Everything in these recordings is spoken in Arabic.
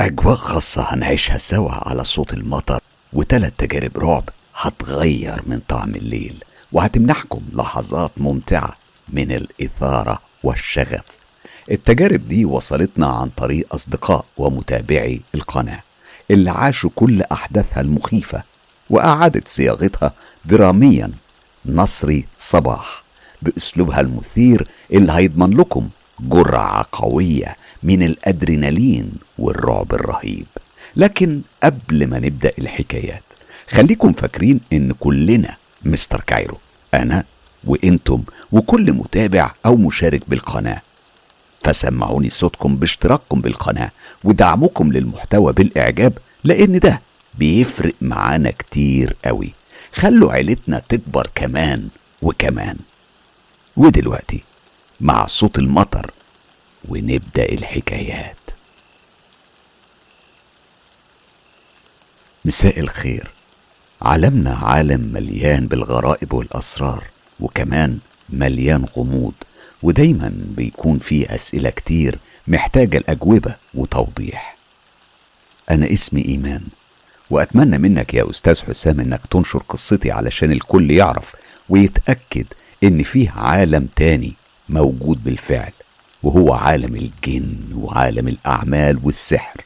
أجواء خاصة هنعيشها سوا على صوت المطر وتلات تجارب رعب هتغير من طعم الليل وهتمنحكم لحظات ممتعة من الإثارة والشغف. التجارب دي وصلتنا عن طريق أصدقاء ومتابعي القناة اللي عاشوا كل أحداثها المخيفة وأعادت صياغتها دراميا. نصري صباح بأسلوبها المثير اللي هيضمن لكم جرعة قوية من الأدرينالين والرعب الرهيب. لكن قبل ما نبدأ الحكايات خليكم فاكرين إن كلنا مستر كايرو أنا وإنتم وكل متابع أو مشارك بالقناة. فسمعوني صوتكم باشتراككم بالقناة ودعمكم للمحتوى بالإعجاب لأن ده بيفرق معانا كتير قوي. خلوا عيلتنا تكبر كمان وكمان. ودلوقتي مع صوت المطر ونبدأ الحكايات. مساء الخير. عالمنا عالم مليان بالغرائب والأسرار وكمان مليان غموض ودايما بيكون فيه أسئلة كتير محتاجة الأجوبة وتوضيح. أنا اسمي إيمان وأتمنى منك يا أستاذ حسام إنك تنشر قصتي علشان الكل يعرف ويتأكد إن فيه عالم تاني موجود بالفعل. وهو عالم الجن وعالم الأعمال والسحر.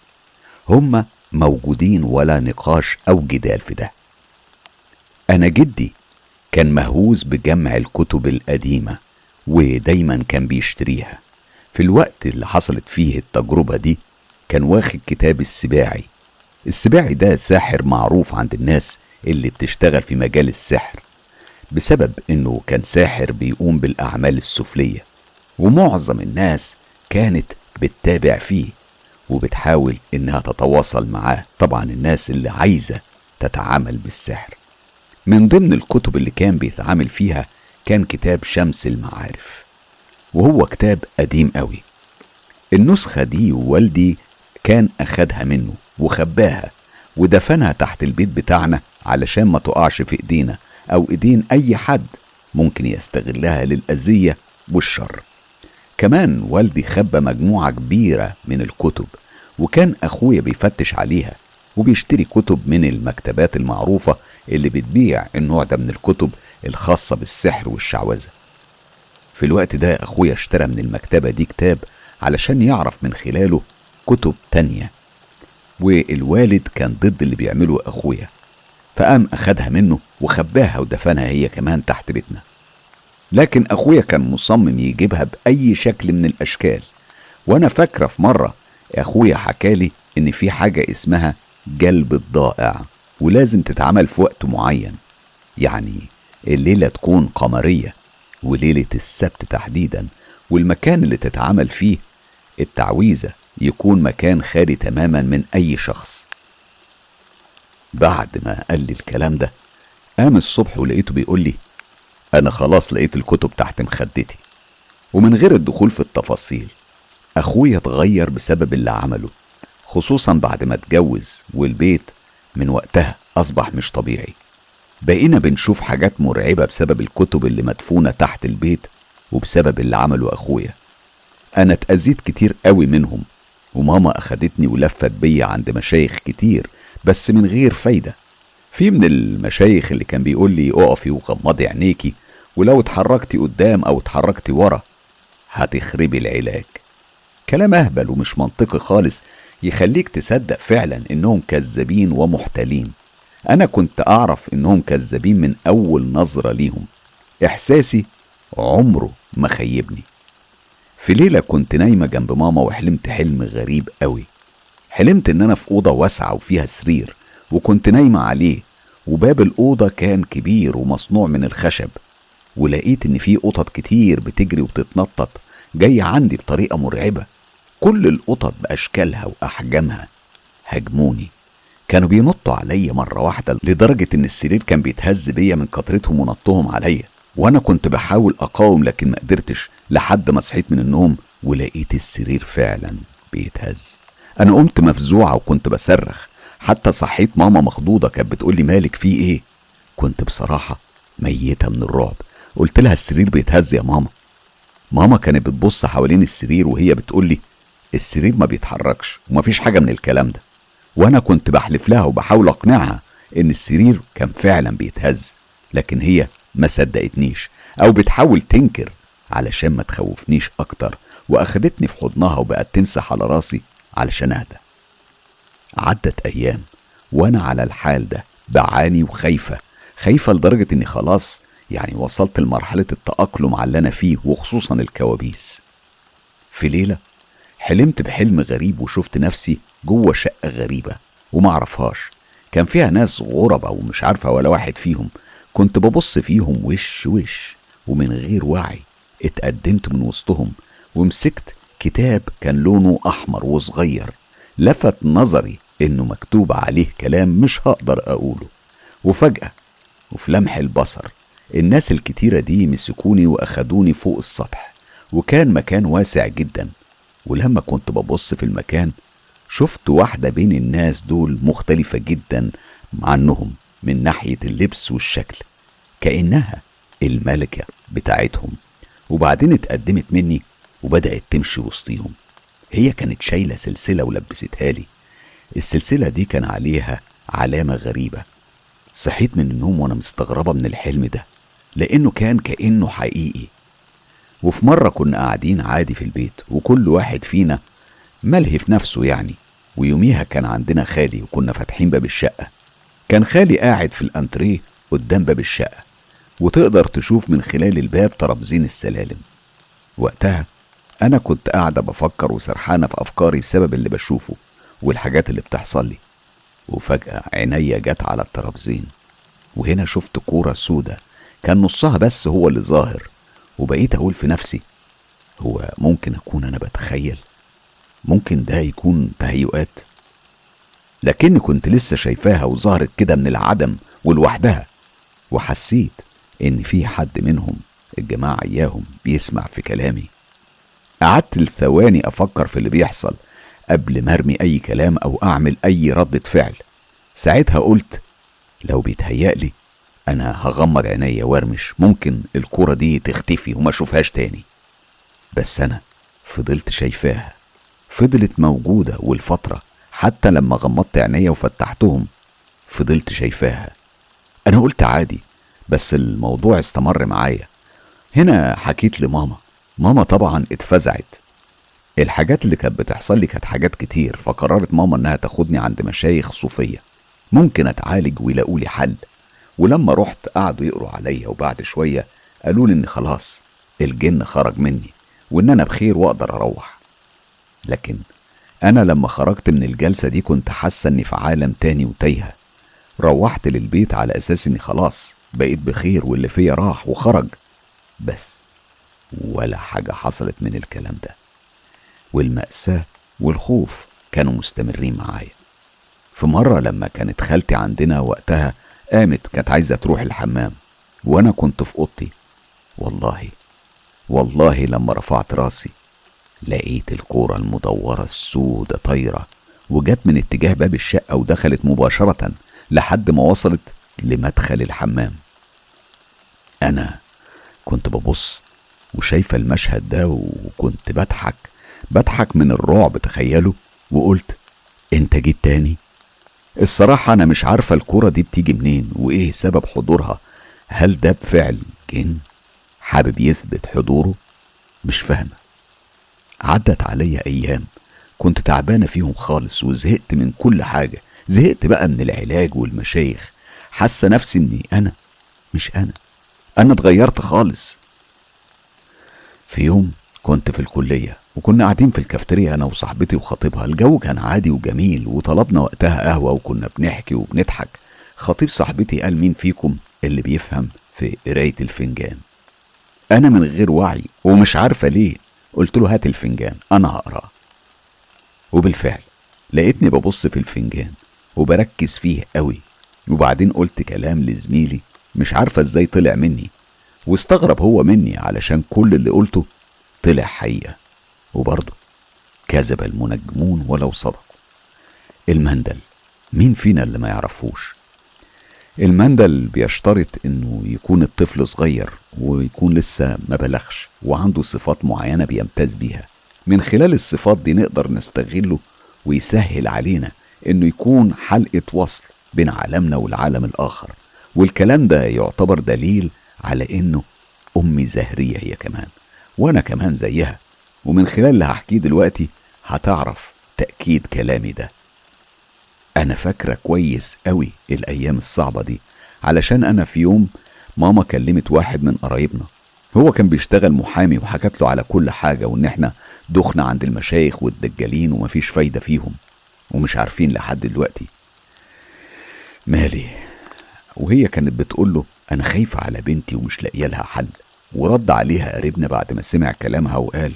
هما موجودين ولا نقاش أو جدال في ده. أنا جدي كان مهووس بجمع الكتب القديمة ودايما كان بيشتريها. في الوقت اللي حصلت فيه التجربة دي كان واخد كتاب السباعي. السباعي ده ساحر معروف عند الناس اللي بتشتغل في مجال السحر بسبب إنه كان ساحر بيقوم بالأعمال السفلية. ومعظم الناس كانت بتتابع فيه وبتحاول إنها تتواصل معاه. طبعا الناس اللي عايزة تتعامل بالسحر. من ضمن الكتب اللي كان بيتعامل فيها كان كتاب شمس المعارف وهو كتاب قديم قوي. النسخة دي والدي كان أخدها منه وخباها ودفنها تحت البيت بتاعنا علشان ما تقعش في إيدينا أو إيدين أي حد ممكن يستغلها للأذية والشر. كمان والدي خبى مجموعة كبيرة من الكتب وكان أخويا بيفتش عليها وبيشتري كتب من المكتبات المعروفة اللي بتبيع النوع ده من الكتب الخاصة بالسحر والشعوذة. في الوقت ده أخويا اشترى من المكتبة دي كتاب علشان يعرف من خلاله كتب تانية والوالد كان ضد اللي بيعمله أخويا فقام أخدها منه وخباها ودفنها هي كمان تحت بيتنا. لكن أخويا كان مصمم يجيبها بأي شكل من الأشكال. وأنا فاكرة في مرة أخويا حكالي إن في حاجة اسمها جلب الضائع ولازم تتعمل في وقت معين. يعني الليلة تكون قمرية وليلة السبت تحديدا والمكان اللي تتعمل فيه التعويذة يكون مكان خالي تماما من أي شخص. بعد ما قال لي الكلام ده قام الصبح ولقيته بيقول لي أنا خلاص لقيت الكتب تحت مخدتي. ومن غير الدخول في التفاصيل أخويا اتغير بسبب اللي عمله خصوصا بعد ما اتجوز والبيت من وقتها أصبح مش طبيعي. بقينا بنشوف حاجات مرعبة بسبب الكتب اللي مدفونة تحت البيت وبسبب اللي عمله أخويا. أنا اتأذيت كتير قوي منهم وماما أخدتني ولفت بيا عند مشايخ كتير بس من غير فايدة. في من المشايخ اللي كان بيقول لي اقفي وغمضي عينيكي ولو اتحركتي قدام أو اتحركتي ورا هتخربي العلاج. كلام اهبل ومش منطقي خالص يخليك تصدق فعلا إنهم كذابين ومحتالين. أنا كنت أعرف إنهم كذابين من أول نظرة ليهم. إحساسي عمره ما خيبني. في ليلة كنت نايمة جنب ماما وحلمت حلم غريب قوي. حلمت إن أنا في أوضة واسعة وفيها سرير. وكنت نايمة عليه وباب الأوضة كان كبير ومصنوع من الخشب ولقيت إن في قطط كتير بتجري وبتتنطط جاية عندي بطريقة مرعبة. كل القطط بأشكالها وأحجامها هجموني. كانوا بينطوا عليا مرة واحدة لدرجة إن السرير كان بيتهز بيا من كترتهم ونطهم عليا. وأنا كنت بحاول أقاوم لكن ما قدرتش لحد ما صحيت من النوم ولقيت السرير فعلا بيتهز. أنا قمت مفزوعة وكنت بصرخ. حتى صحيت ماما مخضوضة كانت بتقولي مالك في إيه؟ كنت بصراحة ميتة من الرعب. قلت لها السرير بيتهز يا ماما. ماما كانت بتبص حوالين السرير وهي بتقولي السرير ما بيتحركش ومفيش حاجة من الكلام ده. وأنا كنت بحلف لها وبحاول أقنعها إن السرير كان فعلا بيتهز لكن هي ما صدقتنيش أو بتحاول تنكر علشان ما تخوفنيش أكتر وأخدتني في حضنها وبقت تمسح على راسي علشان أهدى. عدت أيام وأنا على الحال ده بعاني وخايفة خايفة لدرجة إني خلاص يعني وصلت لمرحلة التأقلم على اللي أنا فيه وخصوصا الكوابيس. في ليلة حلمت بحلم غريب وشفت نفسي جوه شقة غريبة ومعرفهاش كان فيها ناس غربة ومش عارفة ولا واحد فيهم. كنت ببص فيهم وش وش ومن غير وعي اتقدمت من وسطهم ومسكت كتاب كان لونه أحمر وصغير. لفت نظري إنه مكتوب عليه كلام مش هقدر أقوله. وفجأة وفي لمح البصر الناس الكتيرة دي مسكوني وأخدوني فوق السطح وكان مكان واسع جدا. ولما كنت ببص في المكان شفت واحدة بين الناس دول مختلفة جدا عنهم من ناحية اللبس والشكل كأنها الملكة بتاعتهم. وبعدين اتقدمت مني وبدأت تمشي وسطيهم. هي كانت شايلة سلسلة ولبستها لي. السلسلة دي كان عليها علامة غريبة. صحيت من النوم وأنا مستغربة من الحلم ده لأنه كان كأنه حقيقي. وفي مرة كنا قاعدين عادي في البيت وكل واحد فينا ملهي في نفسه يعني. ويوميها كان عندنا خالي وكنا فاتحين باب الشقة. كان خالي قاعد في الأنتريه قدام باب الشقة. وتقدر تشوف من خلال الباب ترابزين السلالم. وقتها أنا كنت قاعدة بفكر وسرحانة في أفكاري بسبب اللي بشوفه والحاجات اللي بتحصل لي. وفجأة عينيا جت على الترابزين وهنا شفت كورة سودة كان نصها بس هو اللي ظاهر وبقيت أقول في نفسي هو ممكن أكون أنا بتخيل؟ ممكن ده يكون تهيؤات؟ لكني كنت لسه شايفاها وظهرت كده من العدم ولوحدها وحسيت إن في حد منهم الجماعة إياهم بيسمع في كلامي. قعدت لثواني أفكر في اللي بيحصل قبل ما أرمي أي كلام أو أعمل أي ردة فعل. ساعتها قلت لو بيتهيألي أنا هغمض عينيا وأرمش ممكن الكرة دي تختفي وما أشوفهاش تاني. بس أنا فضلت شايفاها فضلت موجودة والفترة حتى لما غمضت عينيا وفتحتهم فضلت شايفاها. أنا قلت عادي بس الموضوع استمر معايا. هنا حكيت لماما ماما طبعا اتفزعت. الحاجات اللي كانت بتحصل لي كانت حاجات كتير فقررت ماما إنها تاخدني عند مشايخ صوفية. ممكن أتعالج ويلاقوا لي حل. ولما رحت قعدوا يقروا عليا وبعد شوية قالوا لي إن خلاص الجن خرج مني وإن أنا بخير وأقدر أروح. لكن أنا لما خرجت من الجلسة دي كنت حاسة إني في عالم تاني وتايهة. روحت للبيت على أساس إني خلاص بقيت بخير واللي فيا راح وخرج. بس ولا حاجة حصلت من الكلام ده. والمأساة والخوف كانوا مستمرين معايا. في مرة لما كانت خالتي عندنا وقتها قامت كانت عايزة تروح الحمام وأنا كنت في أوضتي. والله والله لما رفعت راسي لقيت الكورة المدورة السودة طايرة وجت من اتجاه باب الشقة ودخلت مباشرة لحد ما وصلت لمدخل الحمام. أنا كنت ببص وشايفة المشهد ده وكنت بضحك بضحك من الرعب تخيلوا وقلت أنت جيت تاني؟ الصراحة أنا مش عارفة الكورة دي بتيجي منين وإيه سبب حضورها. هل ده بفعل جن حابب يثبت حضوره؟ مش فاهمة. عدت عليا أيام كنت تعبانة فيهم خالص وزهقت من كل حاجة. زهقت بقى من العلاج والمشايخ. حاسة نفسي إني أنا مش أنا. أنا اتغيرت خالص. في يوم كنت في الكلية وكنا قاعدين في الكافتيريا أنا وصاحبتي وخطيبها الجو كان عادي وجميل وطلبنا وقتها قهوة وكنا بنحكي وبنضحك. خطيب صاحبتي قال مين فيكم اللي بيفهم في قراية الفنجان؟ أنا من غير وعي ومش عارفة ليه قلت له هات الفنجان أنا هقرأه. وبالفعل لقيتني ببص في الفنجان وبركز فيه قوي وبعدين قلت كلام لزميلي مش عارفة إزاي طلع مني. واستغرب هو مني علشان كل اللي قلته طلع حقيقة. وبرضه كذب المنجمون ولو صدقوا المندل مين فينا اللي ما يعرفوش؟ المندل بيشترط إنه يكون الطفل صغير ويكون لسه ما بلغش وعنده صفات معينة بيمتاز بيها. من خلال الصفات دي نقدر نستغله ويسهل علينا إنه يكون حلقة وصل بين عالمنا والعالم الآخر. والكلام ده يعتبر دليل على إنه أمي زهرية هي كمان وأنا كمان زيها. ومن خلال اللي هحكيه دلوقتي هتعرف تأكيد كلامي ده. أنا فاكرة كويس قوي الأيام الصعبة دي علشان أنا في يوم ماما كلمت واحد من قرايبنا. هو كان بيشتغل محامي وحكت له على كل حاجة وإن إحنا دخنا عند المشايخ والدجالين ومفيش فايدة فيهم. ومش عارفين لحد دلوقتي. مالي وهي كانت بتقول له أنا خايفة على بنتي ومش لاقية لها حل. ورد عليها قريبنا بعد ما سمع كلامها وقال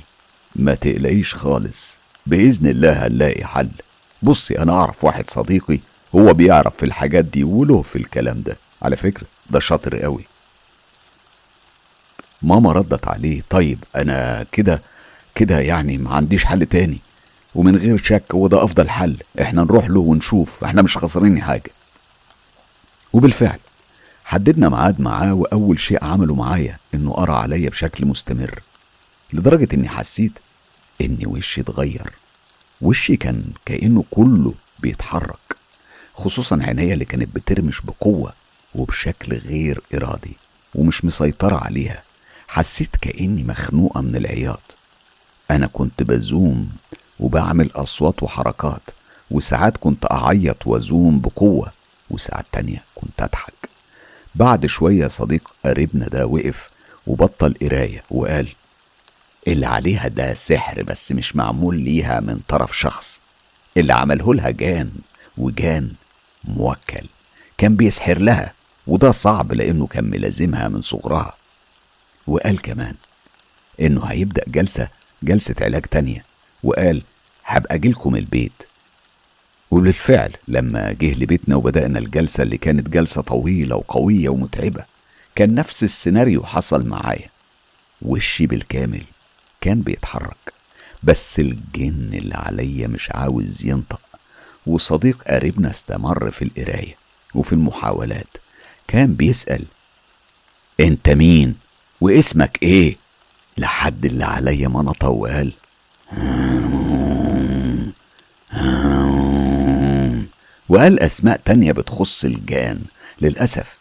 ما تقلقيش خالص بإذن الله هنلاقي حل. بصي أنا أعرف واحد صديقي هو بيعرف في الحاجات دي وله في الكلام ده. على فكرة ده شاطر قوي. ماما ردت عليه طيب أنا كده كده يعني ما عنديش حل تاني. ومن غير شك هو ده أفضل حل. إحنا نروح له ونشوف إحنا مش خسرانين حاجة. وبالفعل. حددنا ميعاد معاه وأول شيء عمله معايا إنه قرأ عليا بشكل مستمر لدرجة إني حسيت إن وشي اتغير. وشي كان كأنه كله بيتحرك خصوصا عينيا اللي كانت بترمش بقوة وبشكل غير إرادي ومش مسيطرة عليها. حسيت كأني مخنوقة من العياط. أنا كنت بزوم وبعمل أصوات وحركات وساعات كنت أعيط وأزوم بقوة. وساعات تانية كنت أضحك. بعد شوية صديق قريبنا ده وقف وبطل قراية وقال اللي عليها ده سحر بس مش معمول ليها من طرف شخص. اللي عمله لها جان وجان موكل. كان بيسحر لها وده صعب لأنه كان ملازمها من صغرها. وقال كمان إنه هيبدأ جلسة جلسة علاج تانية. وقال هبقى أجيلكم البيت. وبالفعل لما جه لبيتنا وبدأنا الجلسة اللي كانت جلسة طويلة وقوية ومتعبة. كان نفس السيناريو حصل معايا. وشي بالكامل كان بيتحرك بس الجن اللي عليا مش عاوز ينطق. وصديق قريبنا استمر في القراية وفي المحاولات. كان بيسأل أنت مين؟ واسمك إيه؟ لحد اللي عليا ما نطق وقال وقال أسماء تانية بتخص الجان. للأسف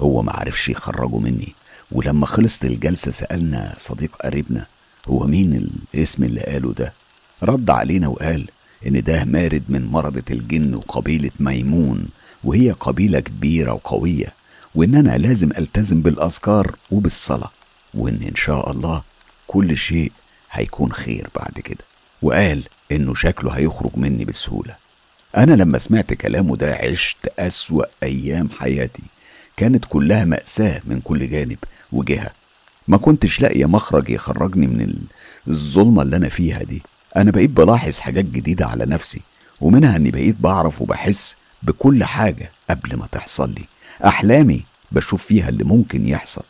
هو معرفش يخرجه مني. ولما خلصت الجلسة سألنا صديق قريبنا هو مين الاسم اللي قاله ده؟ رد علينا وقال إن ده مارد من مرضة الجن وقبيلة ميمون وهي قبيلة كبيرة وقوية وإن أنا لازم ألتزم بالأذكار وبالصلاة وإن إن شاء الله كل شيء هيكون خير بعد كده. وقال إنه شكله هيخرج مني بسهولة. أنا لما سمعت كلامه ده عشت أسوأ أيام حياتي. كانت كلها مأساة من كل جانب وجهة. ما كنتش لاقية مخرج يخرجني من الظلمة اللي أنا فيها دي. أنا بقيت بلاحظ حاجات جديدة على نفسي ومنها إني بقيت بعرف وبحس بكل حاجة قبل ما تحصل لي. أحلامي بشوف فيها اللي ممكن يحصل.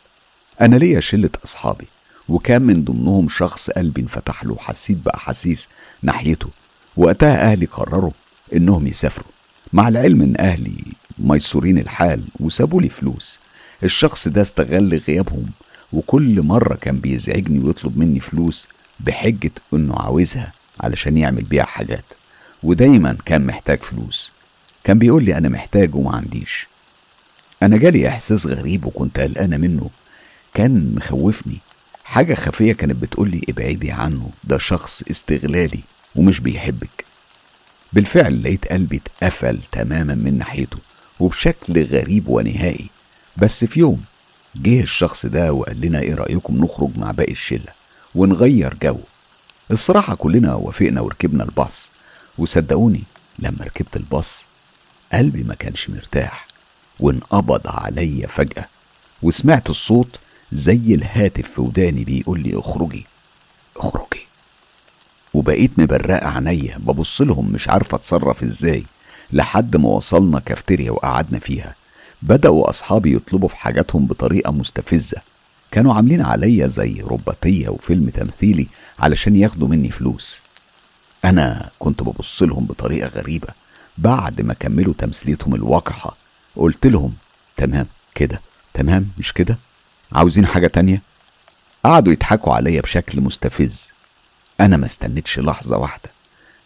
أنا ليا شلة أصحابي وكان من ضمنهم شخص قلبي انفتح له وحسيت بأحاسيس ناحيته. وقتها أهلي قرروا إنهم يسافروا. مع العلم إن أهلي ميسورين الحال وسابوا لي فلوس الشخص ده استغل غيابهم وكل مرة كان بيزعجني ويطلب مني فلوس بحجة إنه عاوزها علشان يعمل بيها حاجات. ودايما كان محتاج فلوس. كان بيقول لي أنا محتاج وما عنديش. أنا جالي إحساس غريب وكنت قلقانة منه. كان مخوفني. حاجة خفية كانت بتقولي ابعدي عنه ده شخص استغلالي ومش بيحبك. بالفعل لقيت قلبي اتقفل تماما من ناحيته وبشكل غريب ونهائي. بس في يوم جه الشخص ده وقال لنا إيه رأيكم نخرج مع باقي الشلة ونغير جو. الصراحة كلنا وافقنا وركبنا الباص. وصدقوني لما ركبت الباص قلبي ما كانش مرتاح وانقبض عليا فجأة. وسمعت الصوت زي الهاتف في وداني بيقول لي اخرجي. وبقيت مبرقة عينيا ببص لهم مش عارفة أتصرف إزاي لحد ما وصلنا كافتيريا وقعدنا فيها. بدأوا أصحابي يطلبوا في حاجاتهم بطريقة مستفزة. كانوا عاملين عليا زي رباطية وفيلم تمثيلي علشان ياخدوا مني فلوس. أنا كنت ببص لهم بطريقة غريبة. بعد ما كملوا تمثيليتهم الوقحة قلت لهم تمام كده تمام مش كده؟ عاوزين حاجة تانية؟ قعدوا يضحكوا عليا بشكل مستفز. أنا ما استنيتش لحظة واحدة.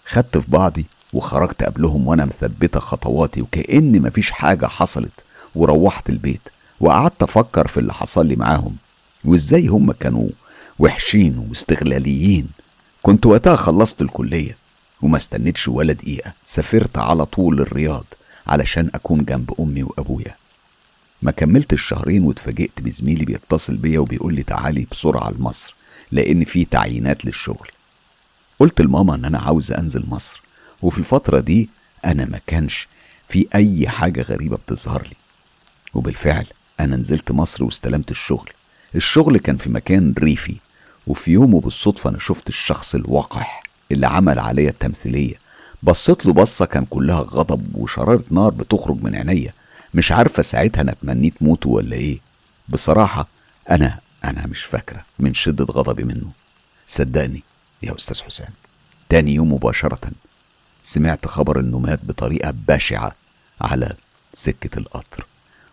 خدت في بعضي وخرجت قبلهم وأنا مثبتة خطواتي وكأن مفيش حاجة حصلت وروحت البيت وقعدت أفكر في اللي حصل لي معاهم وإزاي هم كانوا وحشين واستغلاليين. كنت وقتها خلصت الكلية وما استنيتش ولا دقيقة. سافرت على طول الرياض علشان أكون جنب أمي وأبويا. ما كملت الشهرين واتفاجئت بزميلي بيتصل بيا وبيقول لي تعالي بسرعة لمصر لأن في تعيينات للشغل. قلت لماما إن أنا عاوز أنزل مصر وفي الفترة دي أنا ما كانش في أي حاجة غريبة بتظهر لي. وبالفعل أنا نزلت مصر واستلمت الشغل. الشغل كان في مكان ريفي وفي يوم وبالصدفة أنا شفت الشخص الوقح اللي عمل عليا التمثيلية. بصيت له بصة كان كلها غضب وشرارة نار بتخرج من عينيا. مش عارفة ساعتها أنا اتمنيت موته ولا إيه. بصراحة أنا أنا مش فاكرة من شدة غضبي منه. صدقني يا أستاذ حسام تاني يوم مباشرة سمعت خبر إنه مات بطريقة بشعة على سكة القطر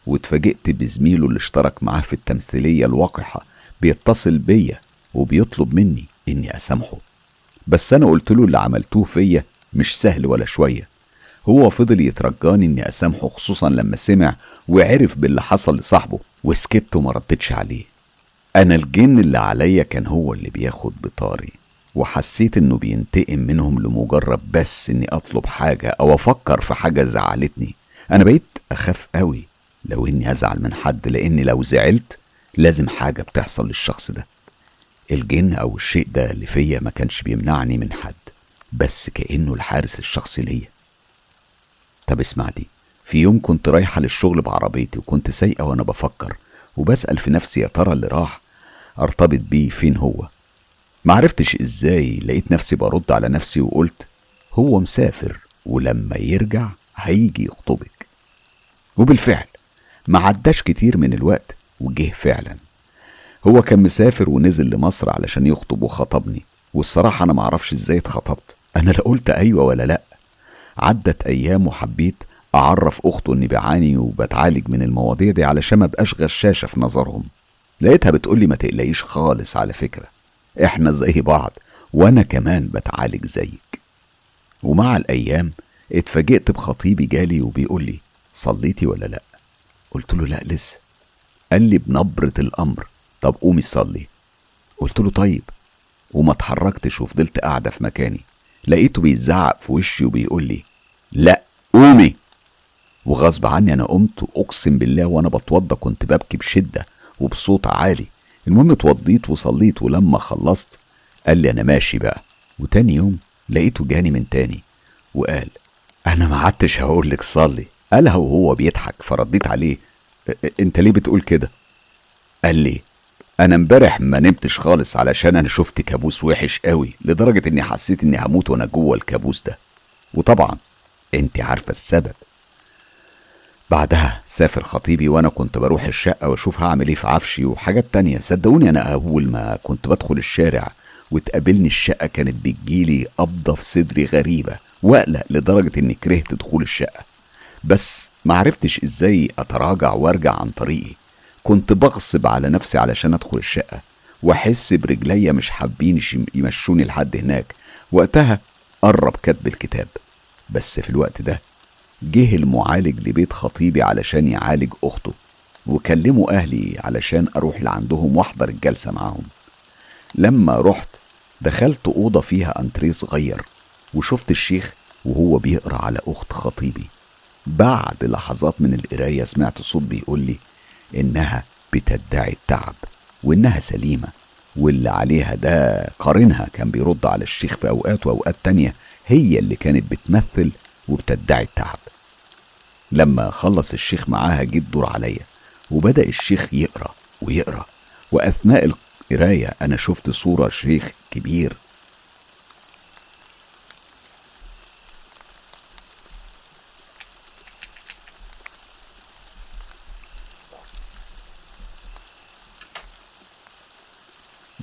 واتفاجئت بزميله اللي اشترك معاه في التمثيلية الوقحة بيتصل بيا وبيطلب مني إني أسامحه. بس أنا قلت له اللي عملتوه فيا مش سهل ولا شوية. هو فضل يترجاني إني أسامحه خصوصا لما سمع وعرف باللي حصل لصاحبه وسكت وما ردتش عليه. أنا الجن اللي عليا كان هو اللي بياخد بطاري. وحسيت إنه بينتقم منهم لمجرد بس إني أطلب حاجة أو أفكر في حاجة زعلتني. أنا بقيت أخاف قوي لو إني أزعل من حد لأني لو زعلت لازم حاجة بتحصل للشخص ده. الجن أو الشيء ده اللي فيا ما كانش بيمنعني من حد بس كأنه الحارس الشخصي ليا. طب اسمع دي في يوم كنت رايحة للشغل بعربيتي وكنت سايقة وأنا بفكر وبسأل في نفسي يا ترى اللي راح أرتبط بيه فين هو؟ معرفتش إزاي لقيت نفسي برد على نفسي وقلت هو مسافر ولما يرجع هيجي يخطبك. وبالفعل ما عداش كتير من الوقت وجه فعلا. هو كان مسافر ونزل لمصر علشان يخطب وخطبني والصراحة أنا معرفش إزاي اتخطبت. أنا لا قلت أيوة ولا لأ. عدت أيام وحبيت أعرف أخته إني بعاني وبتعالج من المواضيع دي علشان ما بقاش غشاشة في نظرهم. لقيتها بتقولي ما تقلقيش خالص على فكرة. إحنا زي بعض وأنا كمان بتعالج زيك. ومع الأيام اتفاجئت بخطيبي جالي وبيقول لي صليتي ولا لأ؟ قلت له لأ لسه. قال لي بنبرة الأمر طب قومي صلي. قلت له طيب. وما اتحركتش وفضلت قاعدة في مكاني. لقيته بيزعق في وشي وبيقول لي لأ قومي. وغصب عني أنا قمت واقسم بالله وأنا بتوضى كنت ببكي بشدة وبصوت عالي. المهم اتوضيت وصليت ولما خلصت قال لي أنا ماشي بقى. وتاني يوم لقيته جاني من تاني وقال أنا ما عدتش هقول لك صلي. قالها وهو بيضحك فرديت عليه أنت ليه بتقول كده؟ قال لي أنا امبارح ما نمتش خالص علشان أنا شفت كابوس وحش قوي لدرجة إني حسيت إني هموت وأنا جوه الكابوس ده. وطبعا أنت عارفة السبب. بعدها سافر خطيبي وأنا كنت بروح الشقة وأشوف هعمل إيه في عفشي وحاجات تانية. صدقوني أنا أول ما كنت بدخل الشارع وتقابلني الشقة كانت بتجيلي قبضه في صدري غريبة وأقلق لدرجة إني كرهت دخول الشقة. بس معرفتش إزاي أتراجع وأرجع عن طريقي. كنت بغصب على نفسي علشان أدخل الشقة وأحس برجليا مش حابين يمشوني لحد هناك. وقتها قرب كتب الكتاب. بس في الوقت ده جه المعالج لبيت خطيبي علشان يعالج أخته وكلموا أهلي علشان أروح لعندهم وأحضر الجلسة معاهم. لما رحت دخلت أوضة فيها أنتريه صغير وشفت الشيخ وهو بيقرأ على أخت خطيبي. بعد لحظات من القراية سمعت صوت بيقول لي إنها بتدعي التعب وإنها سليمة واللي عليها ده قارنها كان بيرد على الشيخ في أوقات وأوقات تانية هي اللي كانت بتمثل وبتدعي التعب. لما خلص الشيخ معاها جه الدور عليا وبدأ الشيخ يقرأ ويقرأ وأثناء القراية أنا شفت صورة شيخ كبير.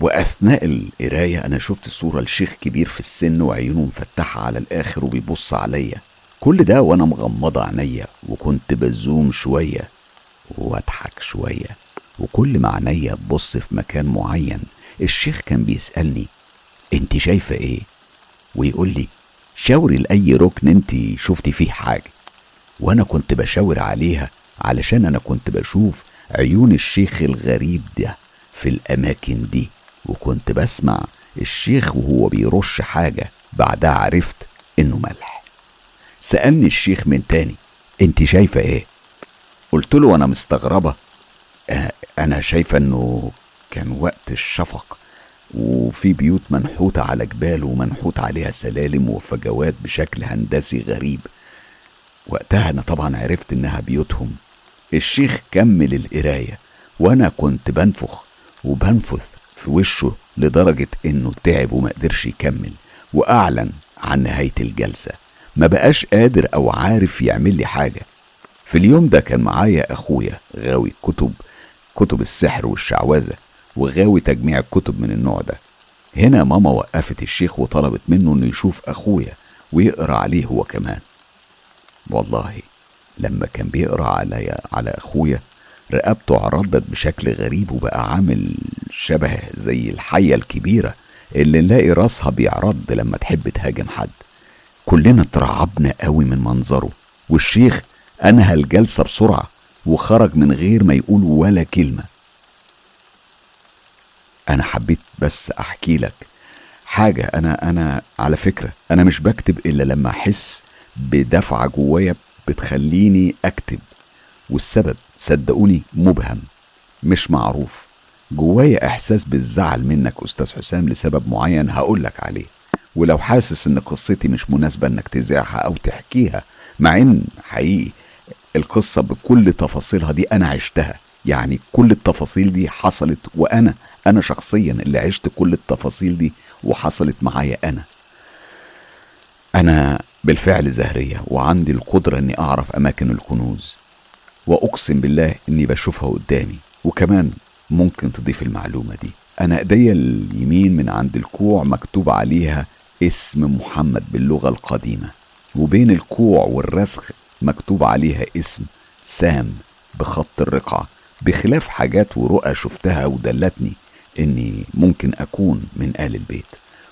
وأثناء القراية أنا شفت صورة لشيخ كبير في السن وعيونه مفتحة على الآخر وبيبص عليا. كل ده وأنا مغمضة عينيا وكنت بزوم شوية وأضحك شوية وكل ما عينيا تبص في مكان معين الشيخ كان بيسألني أنت شايفة إيه؟ ويقول لي شاوري لأي ركن أنت شفتي فيه حاجة. وأنا كنت بشاور عليها علشان أنا كنت بشوف عيون الشيخ الغريب ده في الأماكن دي وكنت بسمع الشيخ وهو بيرش حاجة بعدها عرفت إنه ملح. سألني الشيخ من تاني أنت شايفة إيه؟ قلت له وأنا مستغربة. آه أنا شايفة إنه كان وقت الشفق وفي بيوت منحوتة على جبال ومنحوت عليها سلالم وفجوات بشكل هندسي غريب. وقتها أنا طبعا عرفت إنها بيوتهم. الشيخ كمل القراية وأنا كنت بنفخ وبنفث في وشه لدرجة إنه تعب وما قدرش يكمل وأعلن عن نهاية الجلسة. ما بقاش قادر أو عارف يعمل لي حاجة. في اليوم ده كان معايا أخويا غاوي كتب كتب السحر والشعوذة وغاوي تجميع الكتب من النوع ده. هنا ماما وقفت الشيخ وطلبت منه إنه يشوف أخويا ويقرأ عليه هو كمان. والله لما كان بيقرأ على على أخويا رقبته عرضت بشكل غريب وبقى عامل شبه زي الحية الكبيرة اللي نلاقي راسها بيعرض لما تحب تهاجم حد. كلنا اترعبنا قوي من منظره والشيخ أنهى الجلسة بسرعة وخرج من غير ما يقول ولا كلمة. أنا حبيت بس أحكي لك حاجة أنا أنا على فكرة أنا مش بكتب إلا لما أحس بدفعة جوايا بتخليني أكتب والسبب صدقوني مبهم مش معروف. جوايا إحساس بالزعل منك أستاذ حسام لسبب معين هقولك عليه. ولو حاسس إن قصتي مش مناسبة إنك تذاعها أو تحكيها مع إن حقيقي القصة بكل تفاصيلها دي أنا عشتها. يعني كل التفاصيل دي حصلت وأنا أنا شخصيا اللي عشت كل التفاصيل دي وحصلت معايا أنا. أنا بالفعل زهرية وعندي القدرة إني أعرف أماكن الكنوز وأقسم بالله إني بشوفها قدامي. وكمان ممكن تضيف المعلومة دي. أنا ايديا اليمين من عند الكوع مكتوب عليها اسم محمد باللغة القديمة وبين الكوع والرسخ مكتوب عليها اسم سام بخط الرقعة. بخلاف حاجات ورؤى شفتها ودلتني إني ممكن أكون من آل البيت.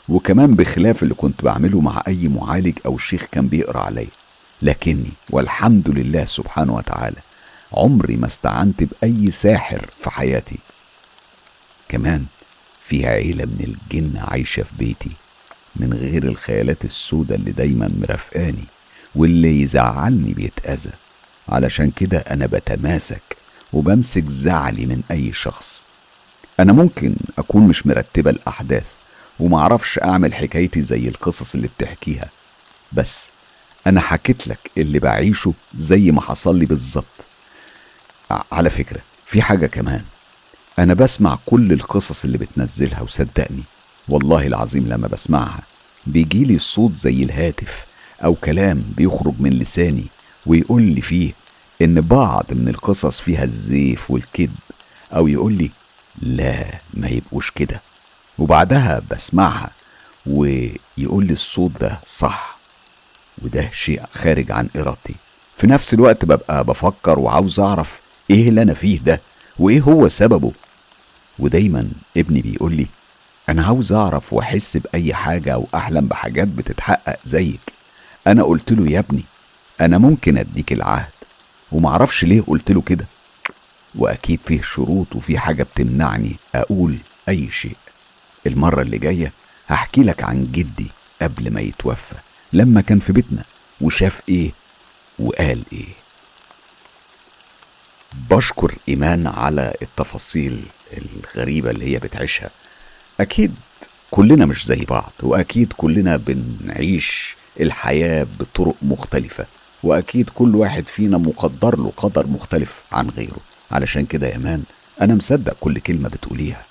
وكمان بخلاف اللي كنت بعمله مع أي معالج أو شيخ كان بيقرأ عليا. لكني والحمد لله سبحانه وتعالى عمري ما استعنت بأي ساحر في حياتي. كمان في عيلة من الجن عايشة في بيتي. من غير الخيالات السوداء اللي دايما مرافقاني واللي يزعلني بيتأذى. علشان كده أنا بتماسك وبمسك زعلي من أي شخص. أنا ممكن أكون مش مرتبة الأحداث ومعرفش أعمل حكايتي زي القصص اللي بتحكيها. بس أنا حكيت لك اللي بعيشه زي ما حصل لي بالظبط. على فكرة في حاجة كمان. أنا بسمع كل القصص اللي بتنزلها وصدقني. والله العظيم لما بسمعها بيجيلي الصوت زي الهاتف أو كلام بيخرج من لساني ويقول لي فيه إن بعض من القصص فيها الزيف والكذب أو يقول لي لا ما يبقوش كده. وبعدها بسمعها ويقول لي الصوت ده صح وده شيء خارج عن إرادتي. في نفس الوقت ببقى بفكر وعاوز أعرف إيه اللي أنا فيه ده وإيه هو سببه. ودايما ابني بيقول لي أنا عاوز أعرف وأحس بأي حاجة أو أحلم بحاجات بتتحقق زيك. أنا قلت له يا ابني أنا ممكن أديك العهد. ومعرفش ليه قلت له كده. وأكيد فيه شروط وفي حاجة بتمنعني أقول أي شيء. المرة اللي جاية هحكي لك عن جدي قبل ما يتوفى لما كان في بيتنا وشاف إيه وقال إيه. بشكر إيمان على التفاصيل الغريبة اللي هي بتعيشها. أكيد كلنا مش زي بعض وأكيد كلنا بنعيش الحياة بطرق مختلفة وأكيد كل واحد فينا مقدر له قدر مختلف عن غيره. علشان كده يا مان أنا مصدق كل كلمة بتقوليها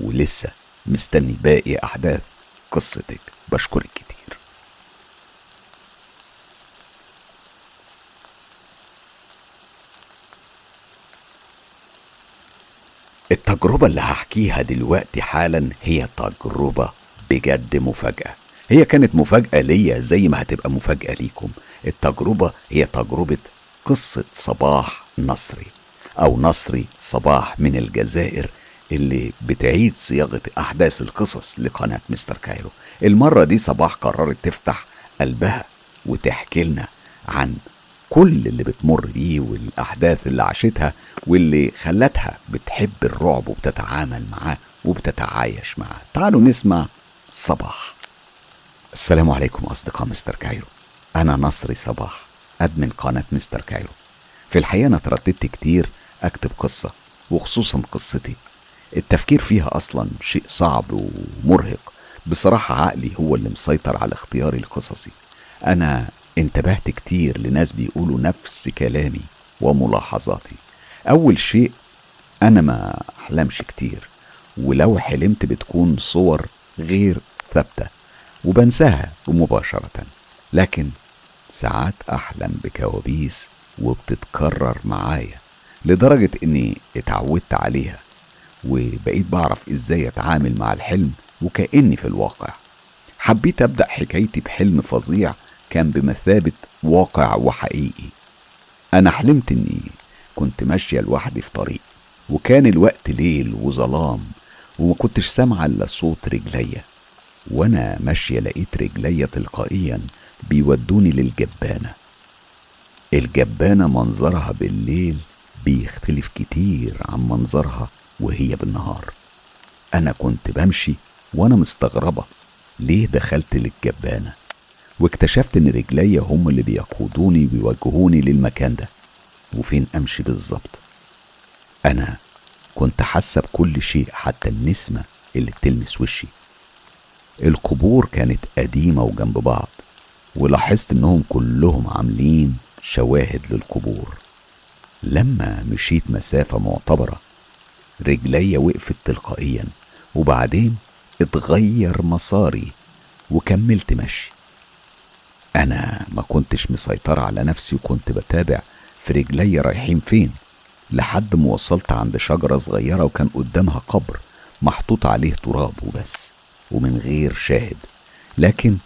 ولسه مستني باقي أحداث قصتك. بشكرك كتير التجربة اللي هحكيها دلوقتي حالا هي تجربة بجد مفاجأة. هي كانت مفاجأة ليا زي ما هتبقى مفاجأة ليكم. التجربة هي تجربة قصة صباح نصري أو نصري صباح من الجزائر اللي بتعيد صياغة أحداث القصص لقناة مستر كايرو. المرة دي صباح قررت تفتح قلبها وتحكي لنا عن كل اللي بتمر بيه والأحداث اللي عاشتها واللي خلتها بتحب الرعب وبتتعامل معاه وبتتعايش معاه. تعالوا نسمع صباح. السلام عليكم أصدقاء مستر كايرو. أنا نصري صباح admin قناة مستر كايرو. في الحقيقة أنا ترددت كتير أكتب قصة وخصوصا قصتي. التفكير فيها أصلا شيء صعب ومرهق. بصراحة عقلي هو اللي مسيطر على اختياري لقصصي. أنا انتبهت كتير لناس بيقولوا نفس كلامي وملاحظاتي. أول شيء أنا ما أحلمش كتير ولو حلمت بتكون صور غير ثابتة وبنساها مباشرة. لكن ساعات أحلم بكوابيس وبتتكرر معايا لدرجة إني اتعودت عليها وبقيت بعرف إزاي أتعامل مع الحلم وكأني في الواقع. حبيت أبدأ حكايتي بحلم فظيع كان بمثابة واقع وحقيقي. أنا حلمت إني كنت ماشية لوحدي في طريق وكان الوقت ليل وظلام وما كنتش سامعة إلا صوت رجليا. وأنا ماشية لقيت رجليا تلقائيا بيودوني للجبانة. الجبانة منظرها بالليل بيختلف كتير عن منظرها وهي بالنهار. أنا كنت بمشي وأنا مستغربة ليه دخلت للجبانة؟ واكتشفت إن رجليا هم اللي بيقودوني ويوجهوني للمكان ده. وفين أمشي بالظبط؟ أنا كنت حاسة بكل شيء حتى النسمة اللي بتلمس وشي. القبور كانت قديمة وجنب بعض ولاحظت إنهم كلهم عاملين شواهد للقبور. لما مشيت مسافة معتبرة رجليا وقفت تلقائيا وبعدين اتغير مساري وكملت مشي. أنا ما كنتش مسيطرة على نفسي وكنت بتابع في رجلي رايحين فين لحد ما وصلت عند شجرة صغيرة وكان قدامها قبر محطوط عليه تراب وبس ومن غير شاهد. لكن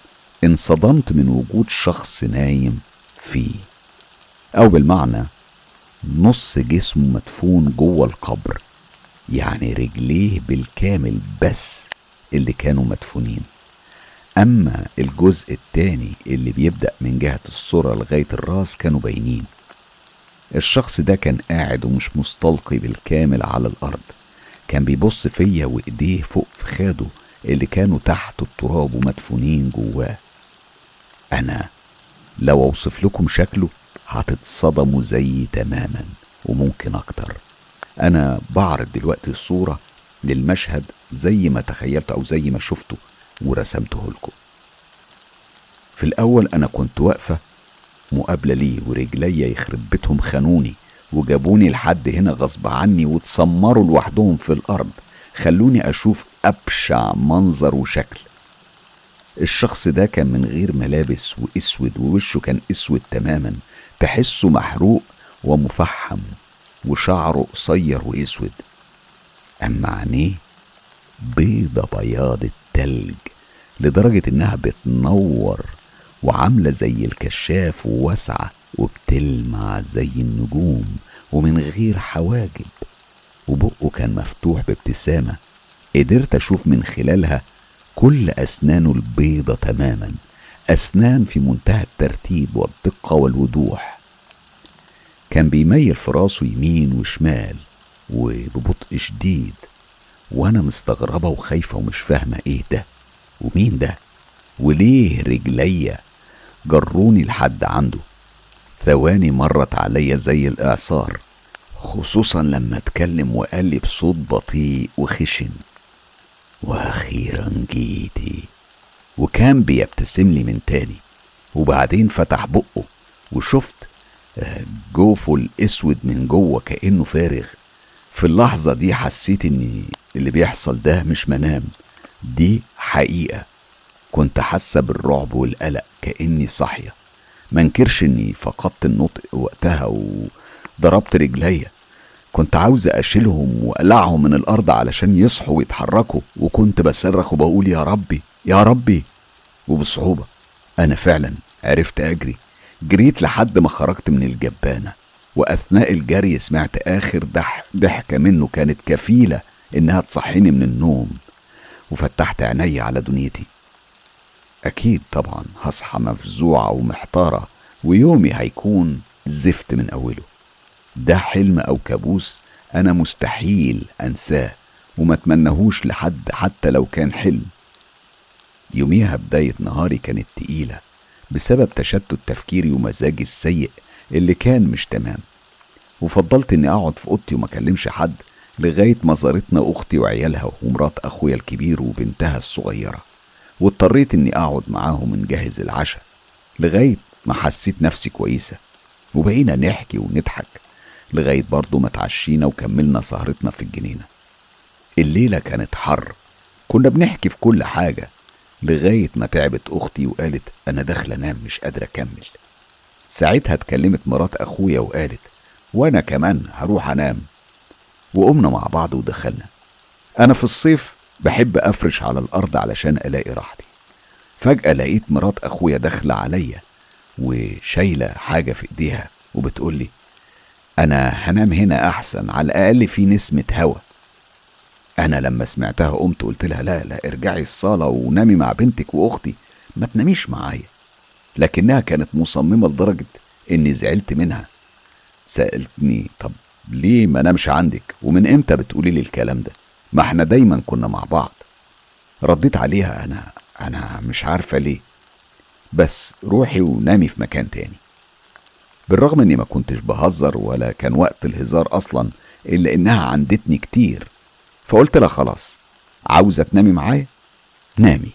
انصدمت من وجود شخص نايم فيه. أو بالمعنى نص جسمه مدفون جوه القبر يعني رجليه بالكامل بس اللي كانوا مدفونين. أما الجزء التاني اللي بيبدأ من جهة الصورة لغاية الرأس كانوا باينين. الشخص ده كان قاعد ومش مستلقي بالكامل على الأرض. كان بيبص فيا وإيديه فوق في خاده اللي كانوا تحت التراب ومدفونين جواه. أنا لو أوصف لكم شكله هتتصدموا زيي تماما وممكن أكتر. أنا بعرض دلوقتي الصورة للمشهد زي ما تخيلت أو زي ما شفته. ورسمته لكم. في الأول أنا كنت واقفة مقابلة ليه ورجليا يخرب بيتهم خانوني وجابوني لحد هنا غصب عني واتسمروا لوحدهم في الأرض خلوني أشوف أبشع منظر وشكل. الشخص ده كان من غير ملابس وأسود ووشه كان أسود تماما تحسه محروق ومفحم وشعره قصير وأسود. أما عينيه بيضة بياض التلج لدرجة إنها بتنور وعاملة زي الكشاف وواسعة وبتلمع زي النجوم ومن غير حواجب. وبقه كان مفتوح بابتسامة. قدرت أشوف من خلالها كل أسنانه البيضة تماما. أسنان في منتهى الترتيب والدقة والوضوح. كان بيميل في راسه يمين وشمال وببطء شديد. وأنا مستغربة وخايفة ومش فاهمة إيه ده ومين ده وليه رجليا جروني لحد عنده؟ ثواني مرت عليا زي الإعصار خصوصا لما اتكلم وقال لي بصوت بطيء وخشن وأخيرا جيتي. وكان بيبتسم لي من تاني وبعدين فتح بقه وشفت جوفه الأسود من جوه كأنه فارغ. في اللحظة دي حسيت إن اللي بيحصل ده مش منام دي حقيقة. كنت حاسة بالرعب والقلق كأني صاحية. منكرش إني فقدت النطق وقتها وضربت رجليا. كنت عاوز أشيلهم وأقلعهم من الأرض علشان يصحوا ويتحركوا وكنت بصرخ وبقول يا ربي يا ربي. وبصعوبة أنا فعلا عرفت أجري. جريت لحد ما خرجت من الجبانة. وأثناء الجري سمعت آخر ضح ضحكة منه كانت كفيلة إنها تصحيني من النوم وفتحت عيني على دنيتي. أكيد طبعا هصحى مفزوعة ومحتارة ويومي هيكون زفت من أوله. ده حلم أو كابوس أنا مستحيل أنساه وما أتمنهوش لحد حتى لو كان حلم. يوميها بداية نهاري كانت تقيلة بسبب تشتت تفكيري ومزاجي السيء اللي كان مش تمام. وفضلت إني أقعد في أوضتي وما أكلمش حد لغاية ما زارتنا أختي وعيالها ومرات أخويا الكبير وبنتها الصغيرة. واضطريت إني أقعد معاهم نجهز العشاء لغاية ما حسيت نفسي كويسة. وبقينا نحكي ونضحك لغاية برضه ما اتعشينا وكملنا سهرتنا في الجنينة. الليلة كانت حر. كنا بنحكي في كل حاجة لغاية ما تعبت أختي وقالت أنا داخلة أنام مش قادرة أكمل. ساعتها اتكلمت مرات أخويا وقالت وأنا كمان هروح أنام. وقمنا مع بعض ودخلنا. أنا في الصيف بحب أفرش على الأرض علشان ألاقي راحتي. فجأة لقيت مرات أخويا داخلة عليا وشايلة حاجة في إيديها وبتقولي أنا هنام هنا أحسن على الأقل في نسمة هوا. أنا لما سمعتها قمت قلت لها لا لا ارجعي الصالة ونامي مع بنتك وأختي ما تناميش معايا. لكنها كانت مصممة لدرجة إني زعلت منها. سألتني طب ليه ما نامش عندك؟ ومن إمتى بتقولي لي الكلام ده؟ ما إحنا دايما كنا مع بعض. رديت عليها أنا أنا مش عارفة ليه. بس روحي ونامي في مكان تاني. بالرغم إني ما كنتش بهزر ولا كان وقت الهزار أصلا إلا إنها عندتني كتير. فقلت لها خلاص عاوزة تنامي معايا؟ نامي.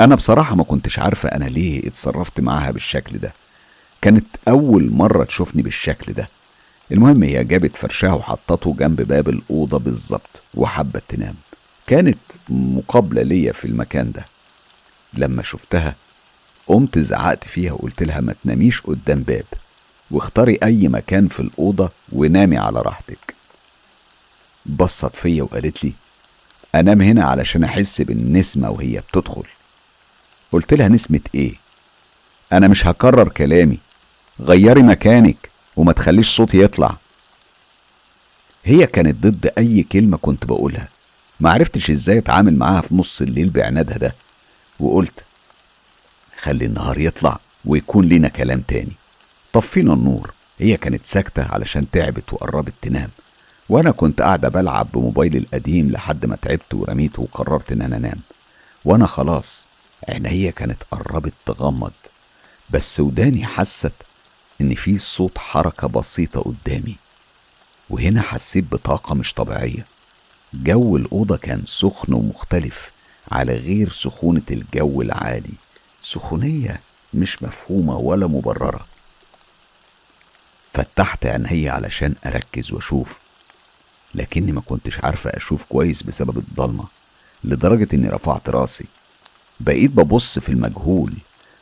أنا بصراحة ما كنتش عارفة أنا ليه اتصرفت معاها بالشكل ده. كانت أول مرة تشوفني بالشكل ده. المهم هي جابت فرشها وحطته جنب باب الأوضة بالظبط وحبت تنام. كانت مقابلة ليا في المكان ده. لما شفتها قمت زعقت فيها وقلت لها ما تناميش قدام باب واختاري أي مكان في الأوضة ونامي على راحتك. بصت فيا وقالت لي أنام هنا علشان أحس بالنسمة وهي بتدخل. قلت لها نسمة إيه؟ أنا مش هكرر كلامي. غيري مكانك وما تخليش صوتي يطلع. هي كانت ضد أي كلمة كنت بقولها. ما عرفتش إزاي أتعامل معاها في نص الليل بعنادها ده. وقلت خلي النهار يطلع ويكون لينا كلام تاني. طفينا النور. هي كانت ساكتة علشان تعبت وقربت تنام. وأنا كنت قاعدة بلعب بموبايلي القديم لحد ما تعبت ورميته وقررت إن أنا أنام. وأنا خلاص عينيا كانت قربت تغمض. بس وداني حست إن في صوت حركة بسيطة قدامي. وهنا حسيت بطاقة مش طبيعية. جو الأوضة كان سخن ومختلف على غير سخونة الجو العادي سخونية مش مفهومة ولا مبررة. فتحت عيني علشان أركز وأشوف. لكني ما كنتش عارفة أشوف كويس بسبب الضلمة لدرجة إني رفعت رأسي. بقيت ببص في المجهول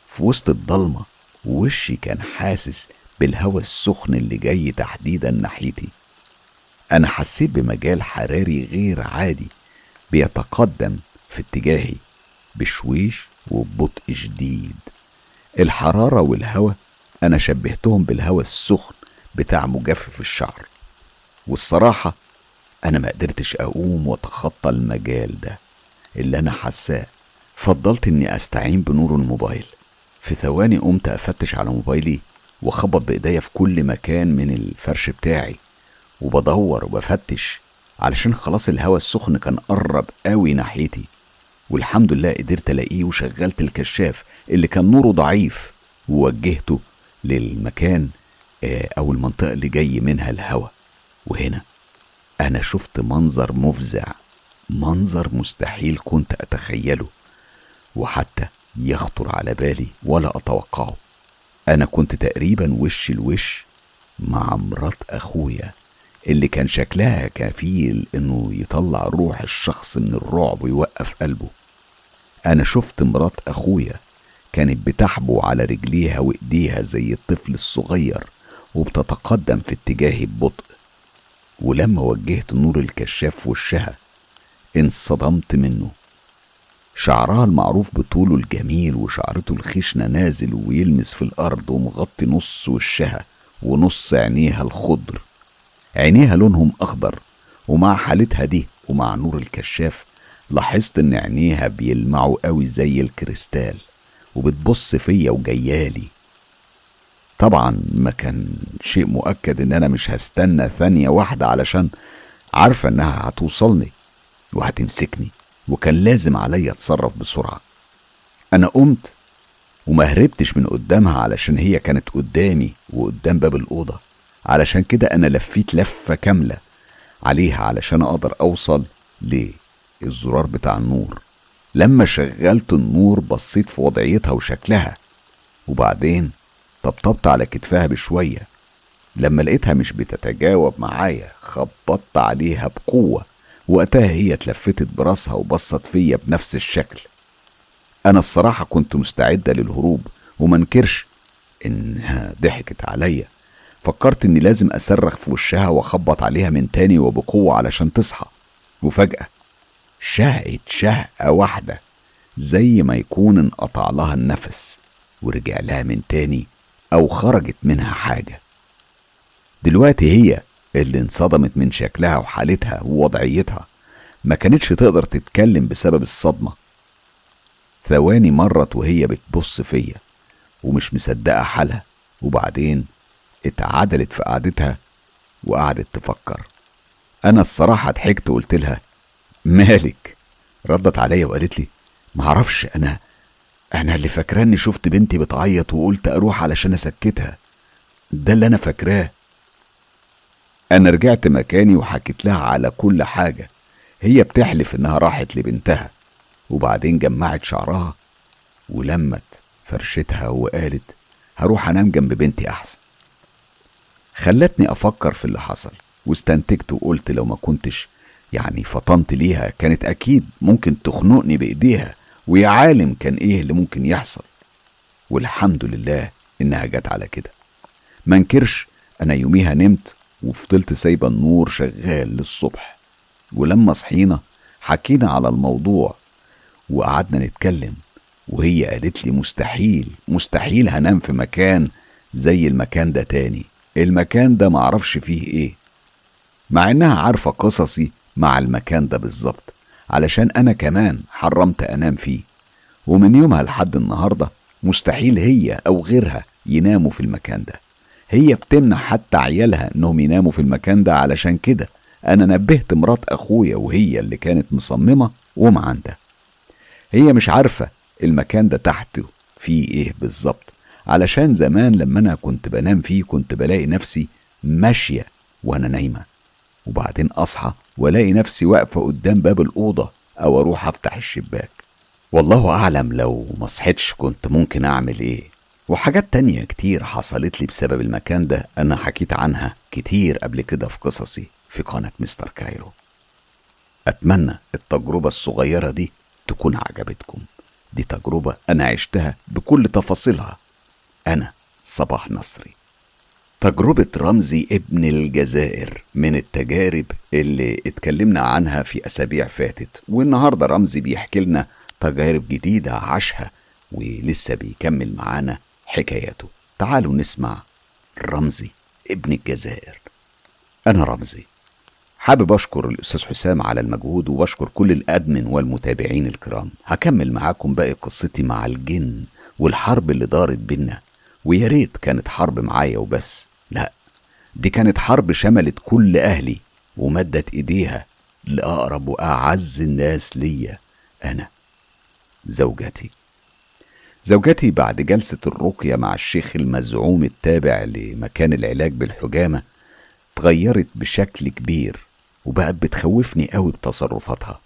في وسط الضلمة ووشي كان حاسس بالهواء السخن اللي جاي تحديدا ناحيتي. أنا حسيت بمجال حراري غير عادي بيتقدم في اتجاهي بشويش وببطء شديد. الحرارة والهواء أنا شبهتهم بالهواء السخن بتاع مجفف الشعر. والصراحة أنا ما قدرتش أقوم وأتخطى المجال ده اللي أنا حساه فضلت إني أستعين بنور الموبايل. في ثواني قمت أفتش على موبايلي وخبط بإيديا في كل مكان من الفرش بتاعي. وبدور وبفتش علشان خلاص الهوا السخن كان قرب قوي ناحيتي. والحمد لله قدرت ألاقيه وشغلت الكشاف اللي كان نوره ضعيف. ووجهته للمكان آه، أو المنطقة اللي جاي منها الهوا وهنا أنا شفت منظر مفزع منظر مستحيل كنت أتخيله. وحتى يخطر على بالي ولا أتوقعه. أنا كنت تقريبا وش الوش مع مرات أخويا اللي كان شكلها كفيل إنه يطلع روح الشخص من الرعب ويوقف قلبه. أنا شفت مرات أخويا كانت بتحبو على رجليها وإيديها زي الطفل الصغير وبتتقدم في اتجاهي ببطء ولما وجهت نور الكشاف في وشها انصدمت منه. شعرها المعروف بطوله الجميل وشعرته الخشنة نازل ويلمس في الأرض ومغطي نص وشها ونص عينيها الخضر. عينيها لونهم أخضر ومع حالتها دي ومع نور الكشاف لاحظت إن عينيها بيلمعوا قوي زي الكريستال وبتبص فيا وجيالي. طبعا ما كان شيء مؤكد إن أنا مش هستنى ثانية واحدة علشان عارفة إنها هتوصلني وهتمسكني. وكان لازم عليا أتصرف بسرعة. أنا قمت وما هربتش من قدامها علشان هي كانت قدامي وقدام باب الأوضة. علشان كده أنا لفيت لفة كاملة عليها علشان أقدر أوصل للزرار بتاع النور. لما شغلت النور بصيت في وضعيتها وشكلها. وبعدين طبطبت على كتفها بشوية. لما لقيتها مش بتتجاوب معايا خبطت عليها بقوة. وقتها هي اتلفتت براسها وبصت فيا بنفس الشكل. أنا الصراحة كنت مستعدة للهروب ومنكرش إنها ضحكت عليا. فكرت إني لازم أصرخ في وشها وأخبط عليها من تاني وبقوة علشان تصحى. وفجأة شهقت شهقة واحدة زي ما يكون انقطع لها النفس ورجع لها من تاني أو خرجت منها حاجة. دلوقتي هي اللي انصدمت من شكلها وحالتها ووضعيتها ما كانتش تقدر تتكلم بسبب الصدمة. ثواني مرت وهي بتبص فيا ومش مصدقة حالها. وبعدين اتعدلت في قعدتها وقعدت تفكر. أنا الصراحة ضحكت وقلت لها مالك؟ ردت عليا وقالت لي معرفش أنا أنا اللي فاكراني شفت بنتي بتعيط وقلت أروح علشان أسكتها. ده اللي أنا فاكراه. أنا رجعت مكاني وحكيت لها على كل حاجة. هي بتحلف إنها راحت لبنتها. وبعدين جمعت شعرها ولمت فرشتها وقالت هروح أنام جنب بنتي أحسن. خلتني أفكر في اللي حصل واستنتجت وقلت لو ما كنتش يعني فطنت ليها كانت أكيد ممكن تخنقني بإيديها ويا عالم كان إيه اللي ممكن يحصل. والحمد لله إنها جت على كده. منكرش أنا يوميها نمت وفضلت سايبة النور شغال للصبح. ولما صحينا حكينا على الموضوع وقعدنا نتكلم وهي قالت لي مستحيل مستحيل هنام في مكان زي المكان ده تاني. المكان ده معرفش فيه إيه. مع انها عارفة قصصي مع المكان ده بالظبط علشان أنا كمان حرمت انام فيه. ومن يومها لحد النهاردة مستحيل هي أو غيرها يناموا في المكان ده. هي بتمنع حتى عيالها انهم يناموا في المكان ده علشان كده. أنا نبهت مرات أخويا وهي اللي كانت مصممة ومعندها هي مش عارفة المكان ده تحته فيه إيه بالظبط. علشان زمان لما أنا كنت بنام فيه كنت بلاقي نفسي ماشية وأنا نايمة. وبعدين أصحى وألاقي نفسي واقفة قدام باب الأوضة أو أروح أفتح الشباك. والله أعلم لو ما صحيتش كنت ممكن أعمل إيه. وحاجات تانية كتير حصلت لي بسبب المكان ده أنا حكيت عنها كتير قبل كده في قصصي في قناة مستر كايرو. أتمنى التجربة الصغيرة دي تكون عجبتكم. دي تجربة أنا عشتها بكل تفاصيلها. أنا صباح نصري. تجربة رمزي ابن الجزائر من التجارب اللي اتكلمنا عنها في أسابيع فاتت. والنهاردة رمزي بيحكي لنا تجارب جديدة عاشها ولسه بيكمل معانا حكاياته. تعالوا نسمع رمزي ابن الجزائر. أنا رمزي. حابب أشكر الأستاذ حسام على المجهود وبشكر كل الأدمن والمتابعين الكرام. هكمل معاكم باقي قصتي مع الجن والحرب اللي دارت بينا. ويا ريت كانت حرب معايا وبس. لا دي كانت حرب شملت كل أهلي ومدت إيديها لأقرب وأعز الناس ليا أنا زوجتي. زوجتي بعد جلسة الرقية مع الشيخ المزعوم التابع لمكان العلاج بالحجامة اتغيرت بشكل كبير وبقت بتخوفني قوي بتصرفاتها.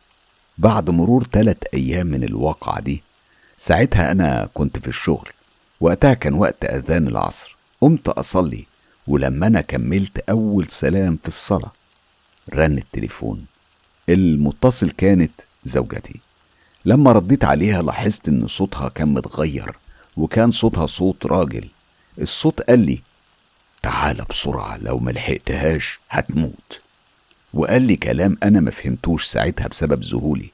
بعد مرور تلات أيام من الواقعة دي ساعتها أنا كنت في الشغل. وقتها كان وقت أذان العصر. قمت أصلي ولما أنا كملت أول سلام في الصلاة رن التليفون. المتصل كانت زوجتي. لما رديت عليها لاحظت إن صوتها كان متغير وكان صوتها صوت راجل. الصوت قال لي تعال بسرعة لو ملحقتهاش هتموت. وقال لي كلام أنا ما فهمتوش ساعتها بسبب ذهولي.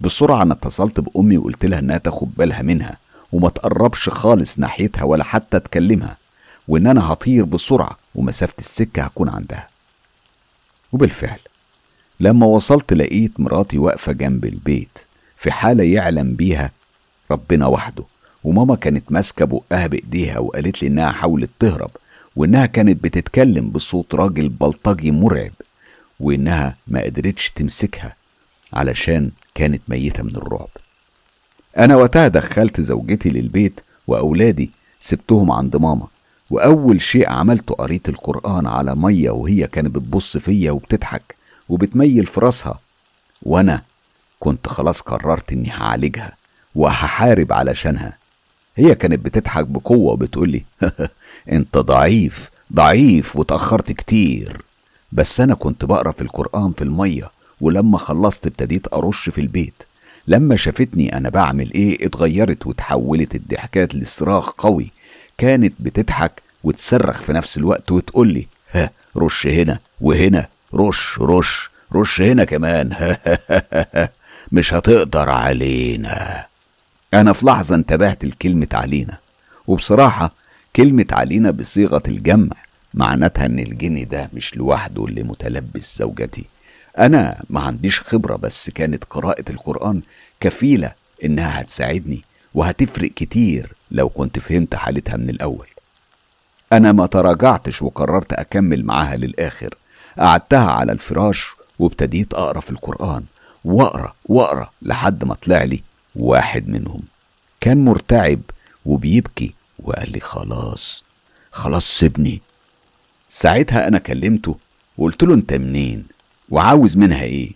بسرعة أنا اتصلت بأمي وقلت لها إنها تاخد بالها منها وما تقربش خالص ناحيتها ولا حتى تكلمها وإن أنا هطير بسرعة ومسافة السكة هكون عندها. وبالفعل لما وصلت لقيت مراتي واقفة جنب البيت. في حالة يعلم بيها ربنا وحده. وماما كانت ماسكة بقها بإيديها وقالت لي إنها حاولت تهرب وإنها كانت بتتكلم بصوت راجل بلطجي مرعب وإنها ما قدرتش تمسكها علشان كانت ميتة من الرعب. أنا وقتها دخلت زوجتي للبيت وأولادي سبتهم عند ماما وأول شيء عملته قريت القرآن على مية وهي كانت بتبص فيا وبتضحك وبتميل في راسها وأنا كنت خلاص قررت إني هعالجها وهحارب علشانها. هي كانت بتضحك بقوة وبتقولي أنت ضعيف ضعيف وتأخرت كتير. بس أنا كنت بقرأ في القرآن في المية ولما خلصت ابتديت أرش في البيت. لما شافتني أنا بعمل إيه اتغيرت وتحولت الضحكات لصراخ قوي. كانت بتضحك وتصرخ في نفس الوقت وتقولي ها رش هنا وهنا رش رش رش هنا كمان. مش هتقدر علينا. أنا في لحظة انتبهت لكلمة علينا وبصراحة كلمة علينا بصيغة الجمع معناتها إن الجن ده مش لوحده اللي متلبس زوجتي. أنا ما عنديش خبرة بس كانت قراءة القرآن كفيلة إنها هتساعدني وهتفرق كتير لو كنت فهمت حالتها من الأول. أنا ما تراجعتش وقررت أكمل معاها للآخر. قعدتها على الفراش وابتديت أقرأ في القرآن. وأقرأ وأقرأ لحد ما طلع لي واحد منهم. كان مرتعب وبيبكي وقال لي خلاص خلاص سيبني. ساعتها أنا كلمته وقلت له أنت منين وعاوز منها إيه؟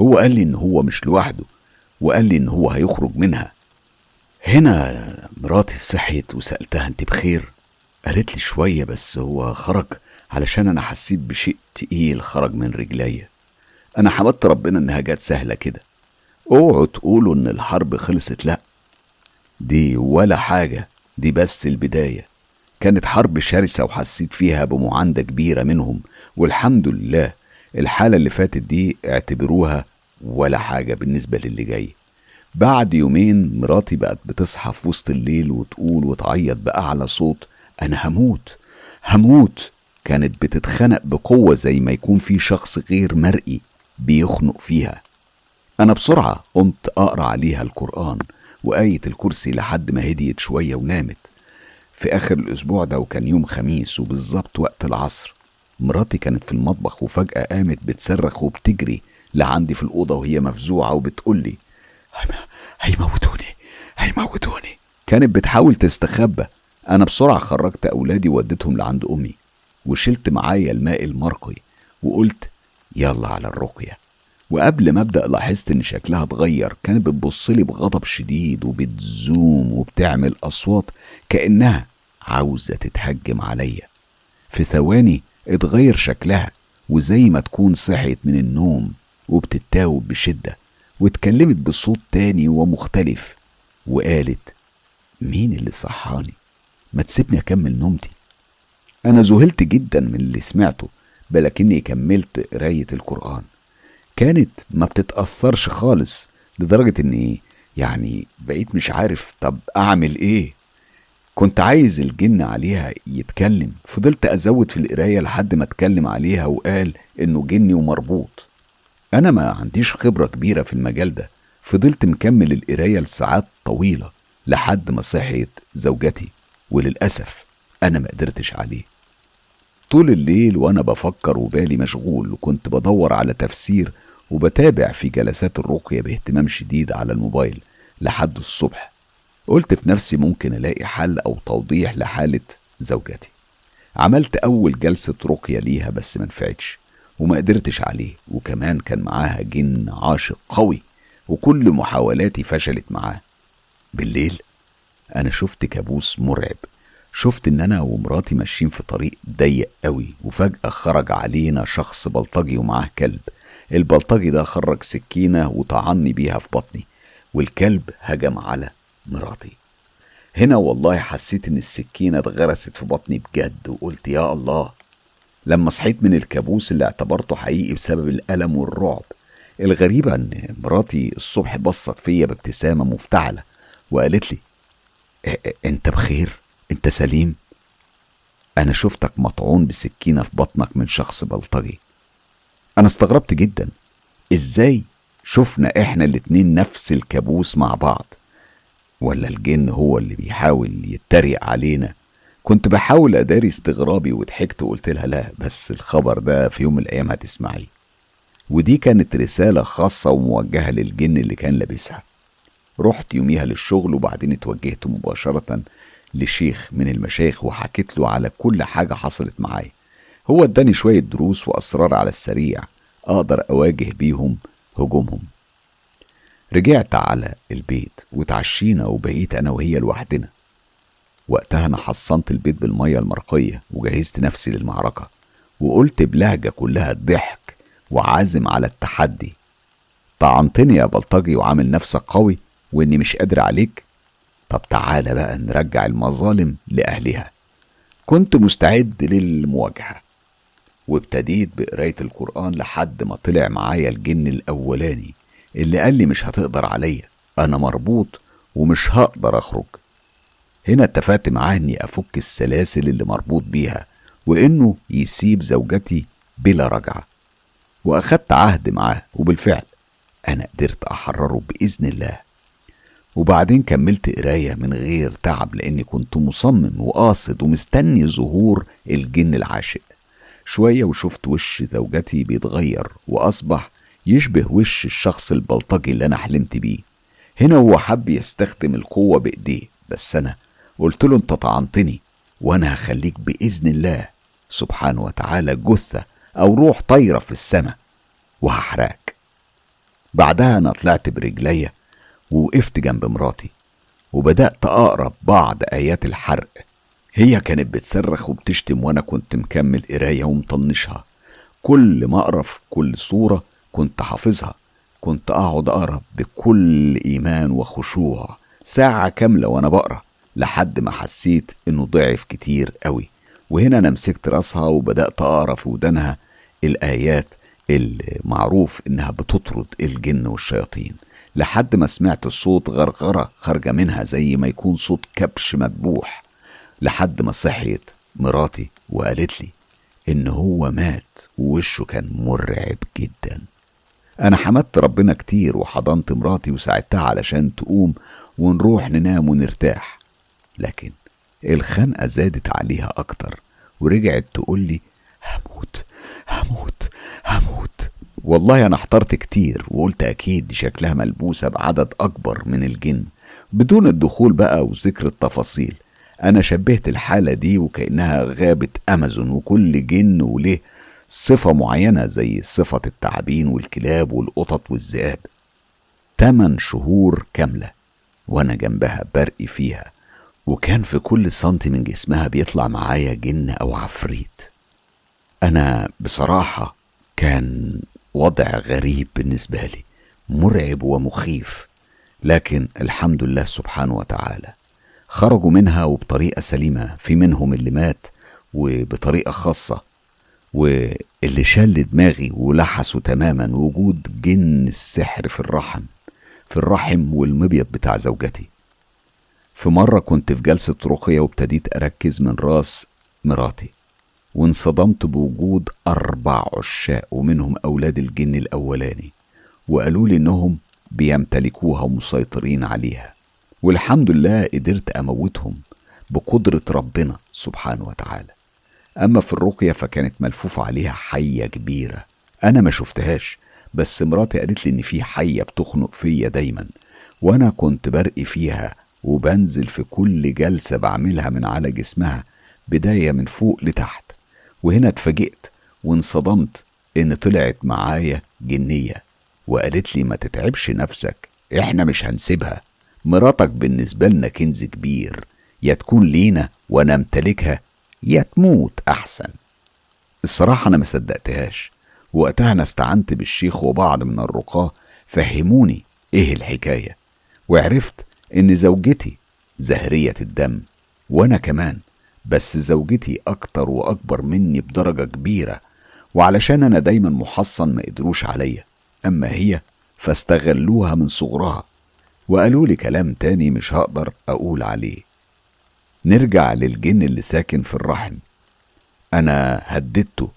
هو قال لي إن هو مش لوحده وقال لي إن هو هيخرج منها. هنا مراتي صحيت وسألتها أنت بخير؟ قالت لي شوية بس هو خرج علشان أنا حسيت بشيء تقيل خرج من رجليا. أنا حمدت ربنا إنها جت سهلة كده. أوعوا تقولوا إن الحرب خلصت لأ. دي ولا حاجة دي بس البداية. كانت حرب شرسة وحسيت فيها بمعاندة كبيرة منهم والحمد لله الحالة اللي فاتت دي اعتبروها ولا حاجة بالنسبة للي جاي. بعد يومين مراتي بقت بتصحى في وسط الليل وتقول وتعيط بأعلى صوت أنا هموت هموت. كانت بتتخنق بقوة زي ما يكون في شخص غير مرئي. بيخنق فيها. أنا بسرعة قمت أقرأ عليها القرآن وآية الكرسي لحد ما هديت شوية ونامت. في آخر الأسبوع ده وكان يوم خميس وبالظبط وقت العصر. مراتي كانت في المطبخ وفجأة قامت بتصرخ وبتجري لعندي في الأوضة وهي مفزوعة وبتقولي هيموتوني هيموتوني. كانت بتحاول تستخبى. أنا بسرعة خرجت أولادي ووديتهم لعند أمي وشلت معايا الماء المرقي وقلت يلا على الرقية. وقبل ما أبدأ لاحظت إن شكلها اتغير كانت بتبصلي بغضب شديد وبتزوم وبتعمل أصوات كأنها عاوزة تتهجم عليا. في ثواني اتغير شكلها وزي ما تكون صحيت من النوم وبتتاوب بشدة واتكلمت بصوت تاني ومختلف وقالت مين اللي صحاني؟ ما تسيبني أكمل نومتي. أنا ذهلت جدا من اللي سمعته بلكني كملت قراية القرآن. كانت ما بتتأثرش خالص لدرجة إني يعني بقيت مش عارف طب أعمل إيه. كنت عايز الجن عليها يتكلم. فضلت أزود في القراية لحد ما اتكلم عليها وقال إنه جني ومربوط. أنا ما عنديش خبرة كبيرة في المجال ده. فضلت مكمل القراية لساعات طويلة لحد ما صحيت زوجتي. وللأسف أنا ما قدرتش عليه. طول الليل وأنا بفكر وبالي مشغول وكنت بدور على تفسير وبتابع في جلسات الرقية باهتمام شديد على الموبايل لحد الصبح. قلت في نفسي ممكن ألاقي حل أو توضيح لحالة زوجتي. عملت أول جلسة رقية ليها بس منفعتش وما قدرتش عليه وكمان كان معاها جن عاشق قوي وكل محاولاتي فشلت معاه. بالليل أنا شفت كابوس مرعب. شفت إن أنا ومراتي ماشيين في طريق ضيق قوي وفجأة خرج علينا شخص بلطجي ومعاه كلب. البلطجي ده خرج سكينة وطعني بيها في بطني والكلب هجم على مراتي. هنا والله حسيت إن السكينة اتغرست في بطني بجد وقلت يا الله لما صحيت من الكابوس اللي اعتبرته حقيقي بسبب الألم والرعب. الغريبة إن مراتي الصبح بصت فيا بابتسامة مفتعلة وقالت لي أنت بخير؟ انت سليم؟ أنا شفتك مطعون بسكينة في بطنك من شخص بلطجي. أنا استغربت جدا. إزاي شفنا إحنا الاتنين نفس الكابوس مع بعض؟ ولا الجن هو اللي بيحاول يتريق علينا؟ كنت بحاول اداري استغرابي وضحكت وقلت لها لا بس الخبر ده في يوم من الأيام هتسمعيه. ودي كانت رسالة خاصة وموجهة للجن اللي كان لابسها. رحت يوميها للشغل وبعدين اتوجهت مباشرة لشيخ من المشايخ وحكيت له على كل حاجة حصلت معايا. هو اداني شوية دروس وأسرار على السريع أقدر أواجه بيهم هجومهم. رجعت على البيت وتعشينا وبقيت أنا وهي لوحدنا. وقتها أنا حصنت البيت بالمية المرقية وجهزت نفسي للمعركة. وقلت بلهجة كلها ضحك وعازم على التحدي. طعنتني يا بلطجي وعامل نفسك قوي وإني مش قادر عليك. طب تعالى بقى نرجع المظالم لأهلها. كنت مستعد للمواجهة وابتديت بقراية القرآن لحد ما طلع معايا الجن الأولاني اللي قال لي مش هتقدر عليا أنا مربوط ومش هقدر أخرج. هنا اتفقت معاه إني أفك السلاسل اللي مربوط بيها وإنه يسيب زوجتي بلا رجعة. وأخدت عهد معاه وبالفعل أنا قدرت أحرره بإذن الله. وبعدين كملت قراية من غير تعب لأني كنت مصمم وقاصد ومستني ظهور الجن العاشق. شوية وشفت وش زوجتي بيتغير وأصبح يشبه وش الشخص البلطجي اللي أنا حلمت بيه. هنا هو حب يستخدم القوة بإيديه بس أنا قلت له أنت طعنتني وأنا هخليك بإذن الله سبحانه وتعالى جثة أو روح طايرة في السماء وهحرقك. بعدها أنا طلعت برجليا ووقفت جنب مراتي وبدأت أقرأ بعض آيات الحرق. هي كانت بتصرخ وبتشتم وأنا كنت مكمل قراية ومطنشها. كل ما أقرأ في كل صورة كنت حافظها. كنت أقعد أقرأ بكل إيمان وخشوع ساعة كاملة وأنا بقرأ لحد ما حسيت إنه ضعف كتير قوي. وهنا أنا مسكت راسها وبدأت أقرأ في ودانها الآيات اللي معروف إنها بتطرد الجن والشياطين. لحد ما سمعت الصوت غرغرة خارجة منها زي ما يكون صوت كبش مذبوح. لحد ما صحيت مراتي وقالت لي إن هو مات ووشه كان مرعب جدا. أنا حمدت ربنا كتير وحضنت مراتي وساعدتها علشان تقوم ونروح ننام ونرتاح. لكن الخنقة زادت عليها أكتر ورجعت تقول لي هموت هموت هموت. والله أنا احترت كتير وقلت أكيد شكلها ملبوسة بعدد أكبر من الجن. بدون الدخول بقى وذكر التفاصيل أنا شبهت الحالة دي وكأنها غابة أمازون وكل جن وله صفة معينة زي صفة التعابين والكلاب والقطط والذئاب. تمن شهور كاملة وأنا جنبها برقي فيها وكان في كل سنتي من جسمها بيطلع معايا جن أو عفريت. أنا بصراحة كان وضع غريب بالنسبة لي مرعب ومخيف. لكن الحمد لله سبحانه وتعالى خرجوا منها وبطريقة سليمة في منهم اللي مات وبطريقة خاصة. واللي شل دماغي ولحسوا تماما وجود جن السحر في الرحم في الرحم والمبيض بتاع زوجتي. في مرة كنت في جلسة رقية وابتديت أركز من رأس مراتي. وانصدمت بوجود أربع عشاق ومنهم أولاد الجن الأولاني وقالوا لي إنهم بيمتلكوها ومسيطرين عليها. والحمد لله قدرت أموتهم بقدرة ربنا سبحانه وتعالى. أما في الرقية فكانت ملفوفة عليها حية كبيرة. أنا ما شفتهاش بس مراتي قالت لي إن في حية بتخنق فيا دايما وأنا كنت برقي فيها وبنزل في كل جلسة بعملها من على جسمها بداية من فوق لتحت. وهنا اتفاجئت وانصدمت إن طلعت معايا جنية وقالت لي ما تتعبش نفسك إحنا مش هنسيبها. مراتك بالنسبة لنا كنز كبير يا تكون لينا وأنا امتلكها يا تموت أحسن. الصراحة أنا ما صدقتهاش. وقتها أنا استعنت بالشيخ وبعض من الرقاة فهموني إيه الحكاية وعرفت إن زوجتي زهرية الدم وأنا كمان. بس زوجتي أكتر وأكبر مني بدرجة كبيرة وعلشان أنا دايما محصن ما قدروش عليا. أما هي فاستغلوها من صغرها وقالوا لي كلام تاني مش هقدر أقول عليه. نرجع للجن اللي ساكن في الرحم. أنا هددته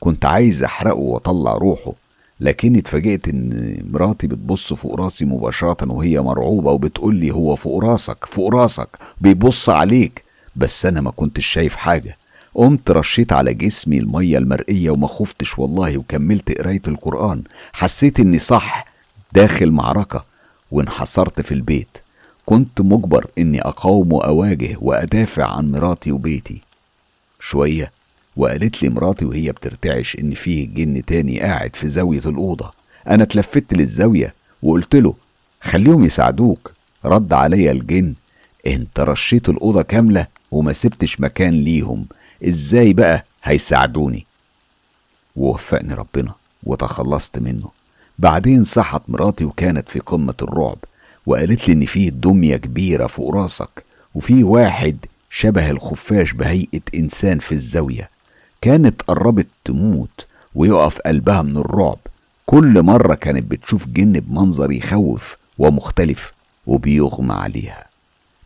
كنت عايز أحرقه وأطلع روحه لكني اتفاجئت إن مراتي بتبص فوق راسي مباشرة وهي مرعوبة وبتقول لي هو فوق راسك فوق راسك بيبص عليك. بس أنا ما كنتش شايف حاجة. قمت رشيت على جسمي المية المرئية وما خفتش والله وكملت قراية القرآن. حسيت إني صح داخل معركة وانحصرت في البيت. كنت مجبر إني أقاوم وأواجه وأدافع عن مراتي وبيتي. شوية وقالت لي مراتي وهي بترتعش إن فيه جن تاني قاعد في زاوية الأوضة. أنا اتلفت للزاوية وقلت له خليهم يساعدوك. رد عليا الجن انت رشيت الأوضة كاملة وما سبتش مكان ليهم إزاي بقى هيساعدوني؟ ووفقني ربنا وتخلصت منه. بعدين صحت مراتي وكانت في قمة الرعب وقالت لي إن فيه دمية كبيرة فوق راسك وفي واحد شبه الخفاش بهيئة إنسان في الزاوية. كانت قربت تموت ويقف قلبها من الرعب. كل مرة كانت بتشوف جن بمنظر يخوف ومختلف وبيغمى عليها.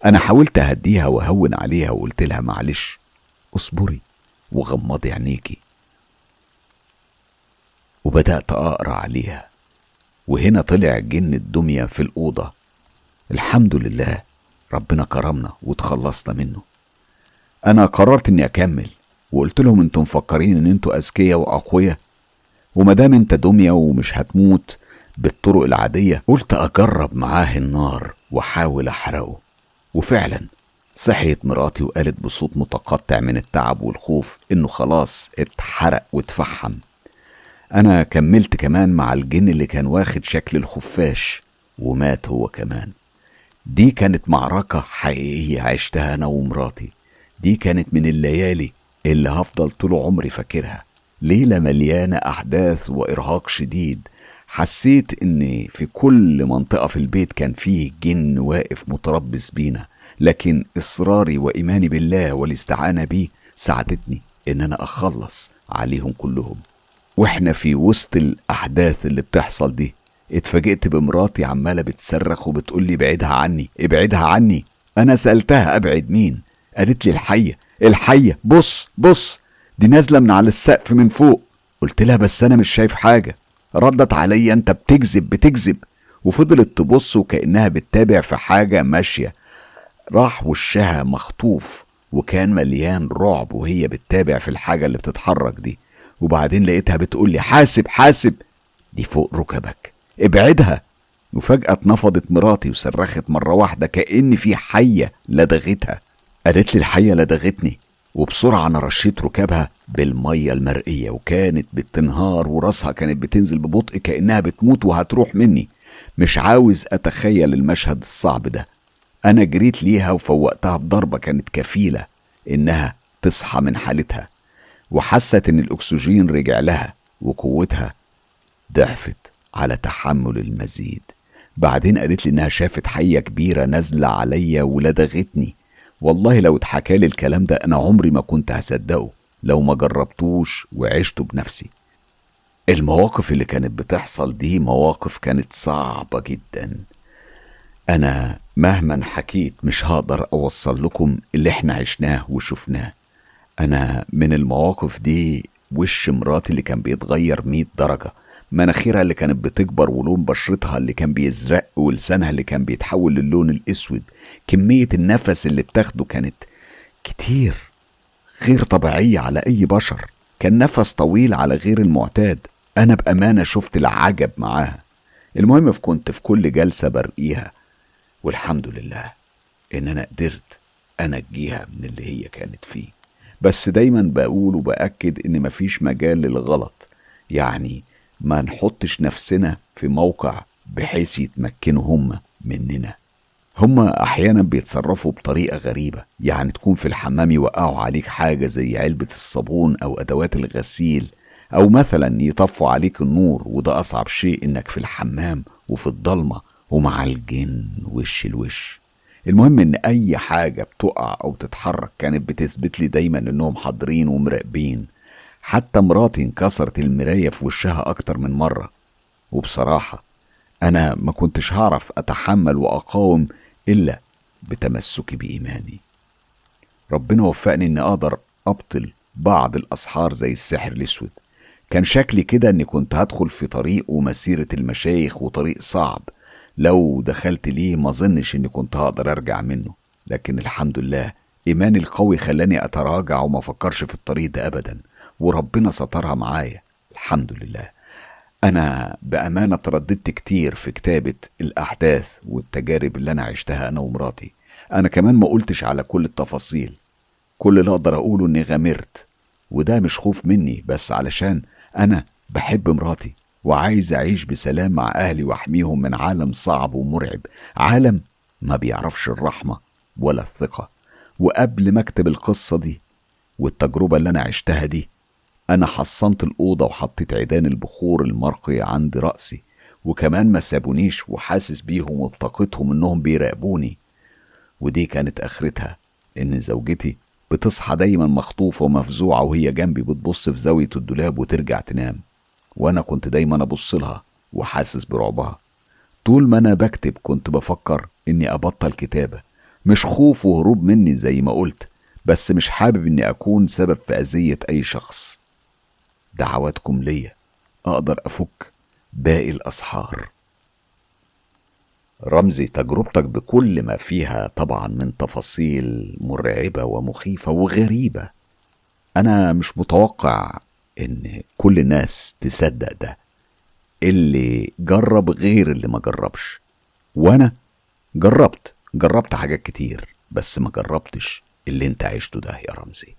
أنا حاولت أهديها وأهون عليها وقلت لها معلش اصبري وغمضي عينيكي. وبدأت أقرأ عليها وهنا طلع جن الدمية في الأوضة. الحمد لله ربنا كرمنا وتخلصنا منه. أنا قررت إني أكمل وقلت لهم أنتم مفكرين إن أنتوا أذكياء وأقوياء؟ ومادام أنت دمية ومش هتموت بالطرق العادية قلت أجرب معاه النار وأحاول أحرقه. وفعلا صحيت مراتي وقالت بصوت متقطع من التعب والخوف إنه خلاص اتحرق واتفحم. أنا كملت كمان مع الجن اللي كان واخد شكل الخفاش ومات هو كمان. دي كانت معركة حقيقية عشتها أنا ومراتي. دي كانت من الليالي اللي هفضل طول عمري فاكرها. ليلة مليانة أحداث وإرهاق شديد. حسيت إن في كل منطقة في البيت كان فيه جن واقف متربص بينا لكن إصراري وإيماني بالله والاستعانة بيه ساعدتني إن أنا أخلص عليهم كلهم. وإحنا في وسط الأحداث اللي بتحصل دي اتفاجئت بمراتي عمالة بتصرخ وبتقول لي ابعدها عني ابعدها عني. أنا سألتها أبعد مين؟ قالت لي الحية الحية بص بص دي نازلة من على السقف من فوق. قلت لها بس أنا مش شايف حاجة. ردت عليا أنت بتكذب بتكذب. وفضلت تبص وكأنها بتتابع في حاجة ماشية. راح وشها مخطوف وكان مليان رعب وهي بتتابع في الحاجة اللي بتتحرك دي. وبعدين لقيتها بتقول لي حاسب حاسب. دي فوق ركبك. ابعدها. وفجأة اتنفضت مراتي وصرخت مرة واحدة كأن في حية لدغتها. قالت لي الحية لدغتني. وبسرعة أنا رشيت ركابها بالمية المرئية وكانت بتنهار وراسها كانت بتنزل ببطء كأنها بتموت وهتروح مني. مش عاوز أتخيل المشهد الصعب ده. أنا جريت ليها وفوقتها بضربة كانت كفيلة إنها تصحى من حالتها وحست إن الأكسجين رجع لها وقوتها ضعفت على تحمل المزيد. بعدين قالت لي إنها شافت حية كبيرة نازلة عليا ولدغتني. والله لو اتحكى لي الكلام ده أنا عمري ما كنت هصدقه لو ما جربتوش وعشته بنفسي. المواقف اللي كانت بتحصل دي مواقف كانت صعبة جدا. أنا مهما حكيت مش هقدر أوصل لكم اللي إحنا عشناه وشفناه. أنا من المواقف دي وش مراتي اللي كان بيتغير مية درجة. مناخيرها اللي كانت بتكبر ولون بشرتها اللي كان بيزرق ولسانها اللي كان بيتحول للون الأسود كمية النفس اللي بتاخده كانت كتير غير طبيعية على أي بشر. كان نفس طويل على غير المعتاد. أنا بأمانة شفت العجب معاها. المهم كنت في كل جلسة برقيها والحمد لله إن أنا قدرت أنجيها من اللي هي كانت فيه. بس دايما بقول وبأكد إن مفيش مجال للغلط. يعني ما نحطش نفسنا في موقع بحيث يتمكنوا هم مننا. هما أحيانا بيتصرفوا بطريقة غريبة يعني تكون في الحمام يوقعوا عليك حاجة زي علبة الصابون أو أدوات الغسيل أو مثلا يطفوا عليك النور وده أصعب شيء إنك في الحمام وفي الضلمة ومع الجن وش الوش. المهم إن أي حاجة بتقع أو تتحرك كانت بتثبت لي دايما إنهم حاضرين ومراقبين. حتى مراتي انكسرت المراية في وشها أكتر من مرة. وبصراحة أنا ما كنتش هعرف أتحمل وأقاوم إلا بتمسكي بإيماني. ربنا وفقني إني أقدر أبطل بعض الأسحار زي السحر الأسود. كان شكلي كده إني كنت هدخل في طريق ومسيرة المشايخ وطريق صعب. لو دخلت ليه ما ظنش إني كنت هقدر أرجع منه. لكن الحمد لله إيماني القوي خلاني أتراجع وما فكرش في الطريق ده ابدا. وربنا سترها معايا. الحمد لله. أنا بأمانة ترددت كتير في كتابة الأحداث والتجارب اللي أنا عشتها أنا ومراتي. أنا كمان ما قلتش على كل التفاصيل. كل اللي أقدر أقوله إني غامرت. وده مش خوف مني بس علشان أنا بحب مراتي وعايز أعيش بسلام مع أهلي وأحميهم من عالم صعب ومرعب. عالم ما بيعرفش الرحمة ولا الثقة. وقبل ما أكتب القصة دي والتجربة اللي أنا عشتها دي أنا حصنت الأوضة وحطيت عيدان البخور المرقي عند رأسي وكمان ما سابونيش وحاسس بيهم وبطاقتهم إنهم بيراقبوني. ودي كانت آخرتها إن زوجتي بتصحى دايما مخطوفة ومفزوعة وهي جنبي بتبص في زاوية الدولاب وترجع تنام. وأنا كنت دايما أبص لها وحاسس برعبها. طول ما أنا بكتب كنت بفكر إني أبطل كتابة. مش خوف وهروب مني زي ما قلت بس مش حابب إني أكون سبب في أذية أي شخص. دعواتكم ليا. أقدر أفك باقي الأسحار. رمزي تجربتك بكل ما فيها طبعا من تفاصيل مرعبة ومخيفة وغريبة. أنا مش متوقع إن كل الناس تصدق ده. اللي جرب غير اللي ما جربش. وأنا جربت جربت حاجات كتير بس ما جربتش اللي أنت عشته ده يا رمزي.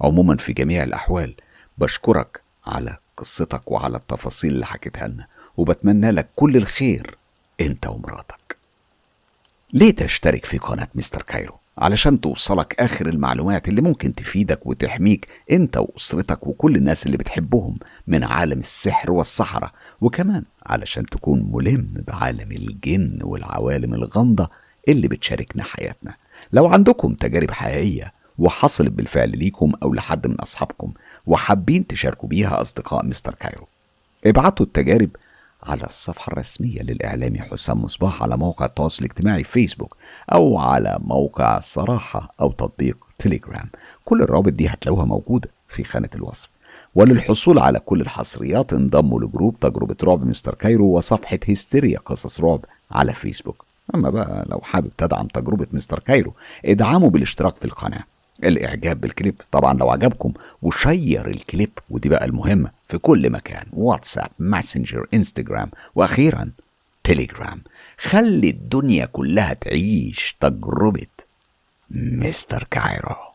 عموما في جميع الأحوال بشكرك على قصتك وعلى التفاصيل اللي حكيتها لنا وبتمنى لك كل الخير انت ومراتك. ليه تشترك في قناة مستر كايرو؟ علشان توصلك آخر المعلومات اللي ممكن تفيدك وتحميك أنت وأسرتك وكل الناس اللي بتحبهم من عالم السحر والسحرة وكمان علشان تكون ملم بعالم الجن والعوالم الغامضة اللي بتشاركنا حياتنا. لو عندكم تجارب حقيقية وحصلت بالفعل ليكم أو لحد من أصحابكم وحابين تشاركوا بيها أصدقاء مستر كايرو. ابعتوا التجارب على الصفحة الرسمية للإعلامي حسام مصباح على موقع التواصل الاجتماعي فيسبوك أو على موقع الصراحة أو تطبيق تليجرام. كل الروابط دي هتلاقوها موجودة في خانة الوصف. وللحصول على كل الحصريات انضموا ل group تجربة رعب مستر كايرو وصفحة هستيريا قصص رعب على فيسبوك. أما بقى لو حابب تدعم تجربة مستر كايرو ادعموا بالاشتراك في القناة. الإعجاب بالكليب. طبعا لو عجبكم و share ال clip ودي بقى المهمة في كل مكان واتساب ماسنجر إنستجرام وأخيرا تليجرام. خلي الدنيا كلها تعيش تجربة مستر كايرو.